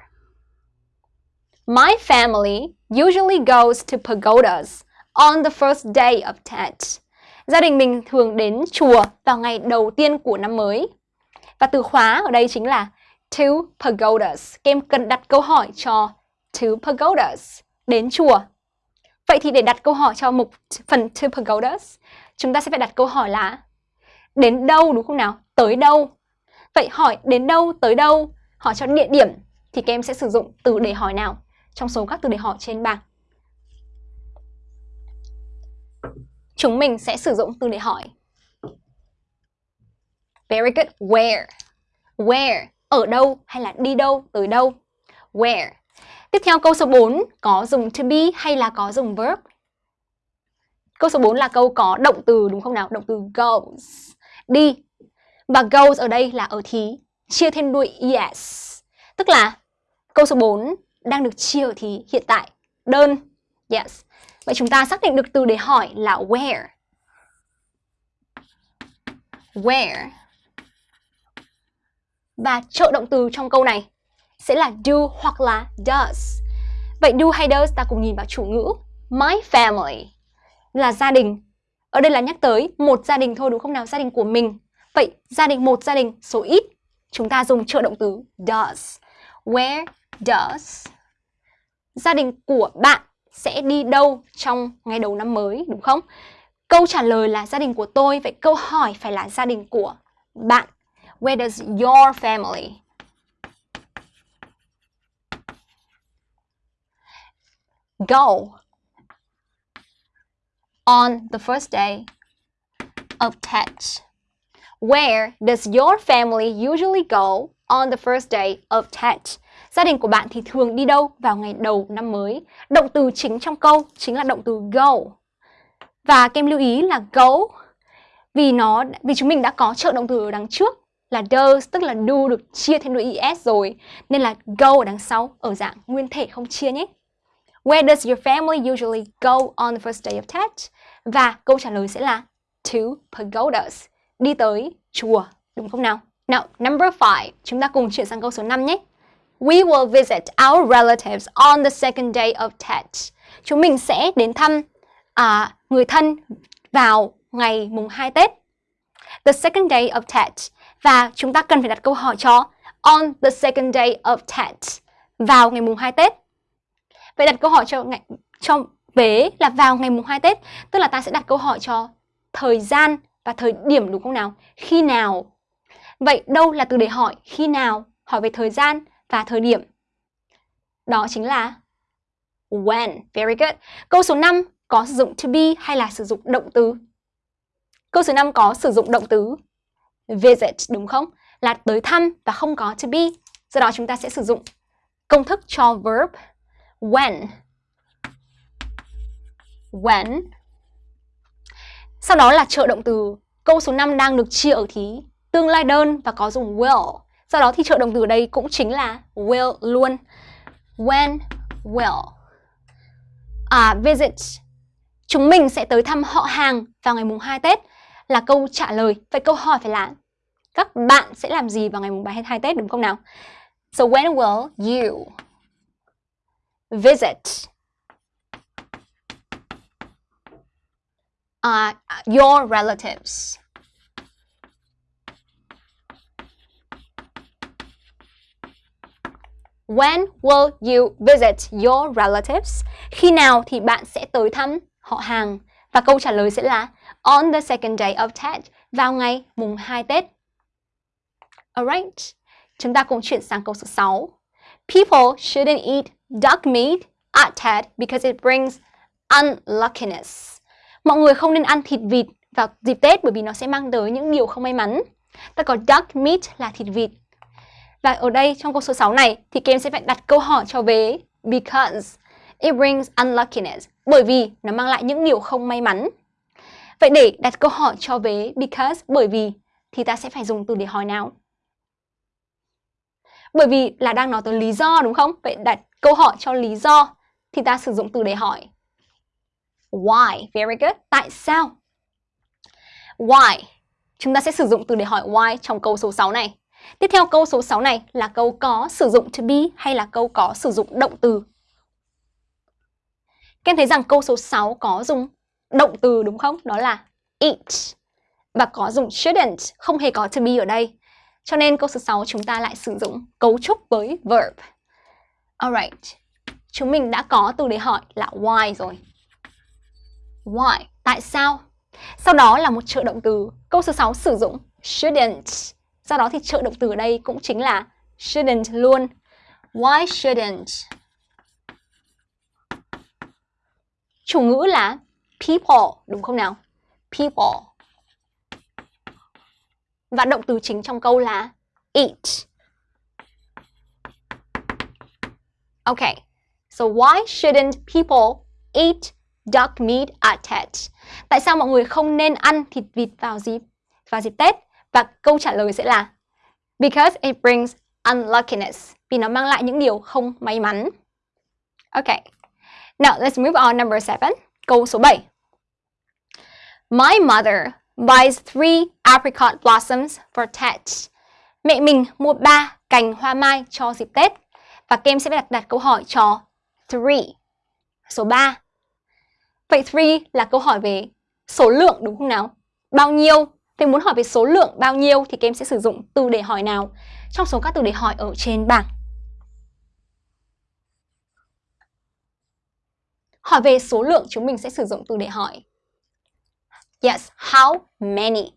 My family usually goes to pagodas on the first day of Tet. Gia đình mình thường đến chùa vào ngày đầu tiên của năm mới. Và từ khóa ở đây chính là to pagodas. Các em cần đặt câu hỏi cho to pagodas, đến chùa. Vậy thì để đặt câu hỏi cho mục phần to pagodas, chúng ta sẽ phải đặt câu hỏi là đến đâu đúng không nào? Tới đâu? Vậy hỏi đến đâu, tới đâu? Hỏi cho địa điểm thì các em sẽ sử dụng từ để hỏi nào trong số các từ để hỏi trên bảng. Chúng mình sẽ sử dụng từ để hỏi. Very good. Where? Where? Ở đâu hay là đi đâu, tới đâu? Where? Tiếp theo câu số 4 có dùng to be hay là có dùng verb? Câu số 4 là câu có động từ đúng không nào? Động từ goes. Đi. Và goes ở đây là ở thí. Chia thêm đuôi, yes Tức là câu số 4 đang được chia thì hiện tại. Đơn. Yes. Vậy chúng ta xác định được từ để hỏi là where. Where. Và trợ động từ trong câu này sẽ là do hoặc là does. Vậy do hay does ta cùng nhìn vào chủ ngữ. My family, là gia đình. Ở đây là nhắc tới một gia đình thôi đúng không nào? Gia đình của mình. Vậy gia đình một, gia đình số ít chúng ta dùng trợ động từ does. Where does gia đình của bạn sẽ đi đâu trong ngày đầu năm mới đúng không? Câu trả lời là gia đình của tôi, vậy câu hỏi phải là gia đình của bạn. Where does your family go on the first day of Tet? Where does your family usually go on the first day of Tet? Gia đình của bạn thì thường đi đâu vào ngày đầu năm mới? Động từ chính trong câu chính là động từ go. Và kem lưu ý là go vì nó vì chúng mình đã có trợ động từ ở đằng trước là does tức là do được chia thêm đuôi es rồi nên là go ở đằng sau ở dạng nguyên thể không chia nhé. Where does your family usually go on the first day of Tet? Và câu trả lời sẽ là to pagodas, đi tới chùa, đúng không nào? Now, number 5, chúng ta cùng chuyển sang câu số 5 nhé. We will visit our relatives on the second day of Tet. Chúng mình sẽ đến thăm à, người thân vào ngày mùng 2 Tết. The second day of Tet. Và chúng ta cần phải đặt câu hỏi cho on the second day of Tet. Vào ngày mùng 2 Tết. Vậy đặt câu hỏi cho ngày cho vế là vào ngày mùng 2 Tết, tức là ta sẽ đặt câu hỏi cho thời gian và thời điểm đúng không nào? Khi nào? Vậy đâu là từ để hỏi khi nào? Hỏi về thời gian và thời điểm. Đó chính là when. Very good. Câu số 5 có sử dụng to be hay là sử dụng động từ? câu số 5 có sử dụng động từ visit, đúng không? Là tới thăm và không có to be. Do đó chúng ta sẽ sử dụng công thức cho verb when. When. Sau đó là trợ động từ. Câu số 5 đang được chia ở thí tương lai đơn và có dùng will. Do đó thì trợ động từ ở đây cũng chính là will luôn. When will. À, visit. Chúng mình sẽ tới thăm họ hàng vào ngày mùng 2 Tết là câu trả lời. Vậy câu hỏi phải là các bạn sẽ làm gì vào ngày mùng 2 Tết đúng không nào? So when will you visit uh, your relatives? When will you visit your relatives? Khi nào thì bạn sẽ tới thăm họ hàng? Và câu trả lời sẽ là on the second day of Tet, vào ngày mùng 2 Tết. Alright, chúng ta cùng chuyển sang câu số 6. People shouldn't eat duck meat at Tet because it brings unluckiness. Mọi người không nên ăn thịt vịt vào dịp Tết bởi vì nó sẽ mang tới những điều không may mắn. Ta có duck meat là thịt vịt. Và ở đây trong câu số 6 này thì các em sẽ phải đặt câu hỏi cho vế because it brings unluckiness, bởi vì nó mang lại những điều không may mắn. Vậy để đặt câu hỏi cho vế because, bởi vì, thì ta sẽ phải dùng từ để hỏi nào? Bởi vì là đang nói tới lý do, đúng không? Vậy đặt câu hỏi cho lý do thì ta sử dụng từ để hỏi. Why? Very good. Tại sao? Why? Chúng ta sẽ sử dụng từ để hỏi why trong câu số 6 này. Tiếp theo câu số 6 này là câu có sử dụng to be hay là câu có sử dụng động từ. Các em thấy rằng câu số 6 có dùng động từ đúng không? Đó là eat. Và có dùng shouldn't, không hề có to be ở đây. Cho nên câu số 6 chúng ta lại sử dụng cấu trúc với verb. Alright. Chúng mình đã có từ để hỏi là why rồi. Why? Tại sao? Sau đó là một trợ động từ. Câu số 6 sử dụng shouldn't. Do đó thì trợ động từ ở đây cũng chính là shouldn't luôn. Why shouldn't? Chủ ngữ là people, đúng không nào? People. Và động từ chính trong câu là eat. Okay, so why shouldn't people eat duck meat at Tet? Tại sao mọi người không nên ăn thịt vịt vào dịp vào dịp Tết? Và câu trả lời sẽ là Because it brings unluckiness. Vì nó mang lại những điều không may mắn. Okay. Now, let's move on number seven. Câu số 7. My mother buys three apricot blossoms for Tet. Mẹ mình mua ba cành hoa mai cho dịp Tết. Và kem sẽ đặt đặt câu hỏi cho three. Số 3. Vậy three là câu hỏi về số lượng đúng không nào? Bao nhiêu? Thì muốn hỏi về số lượng bao nhiêu thì kem sẽ sử dụng từ để hỏi nào trong số các từ để hỏi ở trên bảng. Hỏi về số lượng chúng mình sẽ sử dụng từ để hỏi. Yes, how many?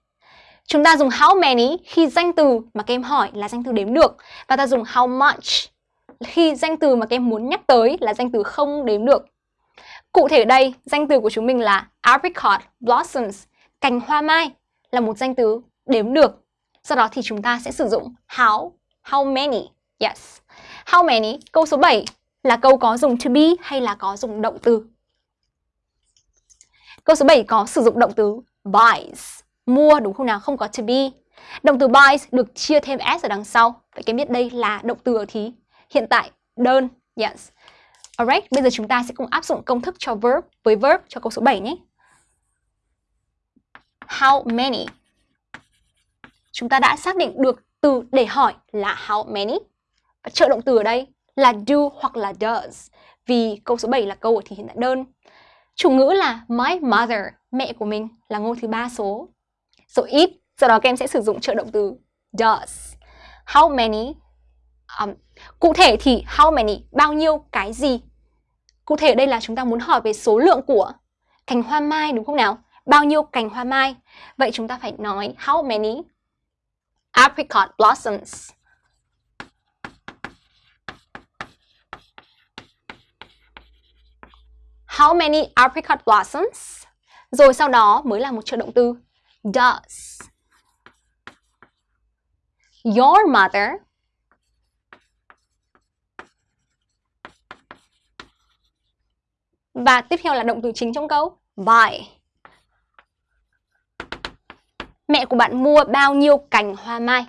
Chúng ta dùng how many khi danh từ mà các em hỏi là danh từ đếm được và ta dùng how much khi danh từ mà các em muốn nhắc tới là danh từ không đếm được. Cụ thể đây, danh từ của chúng mình là apricot blossoms, cành hoa mai là một danh từ đếm được. Sau đó thì chúng ta sẽ sử dụng how, how many. Yes. How many? Câu số 7 là câu có dùng to be hay là có dùng động từ? Câu số 7 có sử dụng động từ buys, mua đúng không nào? Không có to be. Động từ buys được chia thêm s ở đằng sau. Vậy cái biết đây là động từ ở thì hiện tại đơn. Yes. Alright, bây giờ chúng ta sẽ cùng áp dụng công thức cho verb với verb cho câu số 7 nhé. How many? Chúng ta đã xác định được từ để hỏi là how many. Và trợ động từ ở đây là do hoặc là does vì câu số 7 là câu ở thì hiện tại đơn. Chủ ngữ là my mother, mẹ của mình là ngôi thứ ba số. So it, sau đó các em sẽ sử dụng trợ động từ does. How many? Um, cụ thể thì how many, bao nhiêu cái gì? Cụ thể ở đây là chúng ta muốn hỏi về số lượng của cành hoa mai, đúng không nào? Bao nhiêu cành hoa mai? Vậy chúng ta phải nói how many apricot blossoms. How many apricot blossoms? Rồi sau đó mới là một trợ động từ does. Your mother Và tiếp theo là động từ chính trong câu buy. Mẹ của bạn mua bao nhiêu cành hoa mai?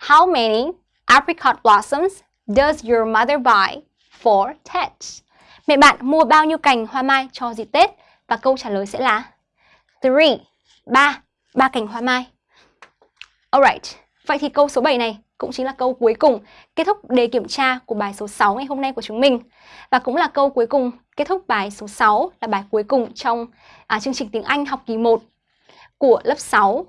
How many apricot blossoms does your mother buy for Tet? Mẹ bạn mua bao nhiêu cành hoa mai cho dịp Tết? Và câu trả lời sẽ là three, ba, ba cành hoa mai. Alright, vậy thì câu số 7 này cũng chính là câu cuối cùng kết thúc đề kiểm tra của bài số 6 ngày hôm nay của chúng mình. Và cũng là câu cuối cùng kết thúc bài số 6 là bài cuối cùng trong à, chương trình tiếng Anh học kỳ 1 của lớp 6.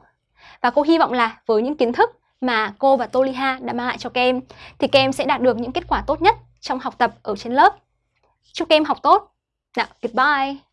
Và cô hy vọng là với những kiến thức mà cô và Toliha đã mang lại cho các em thì các em sẽ đạt được những kết quả tốt nhất trong học tập ở trên lớp. Chúc các em học tốt. Nào, goodbye.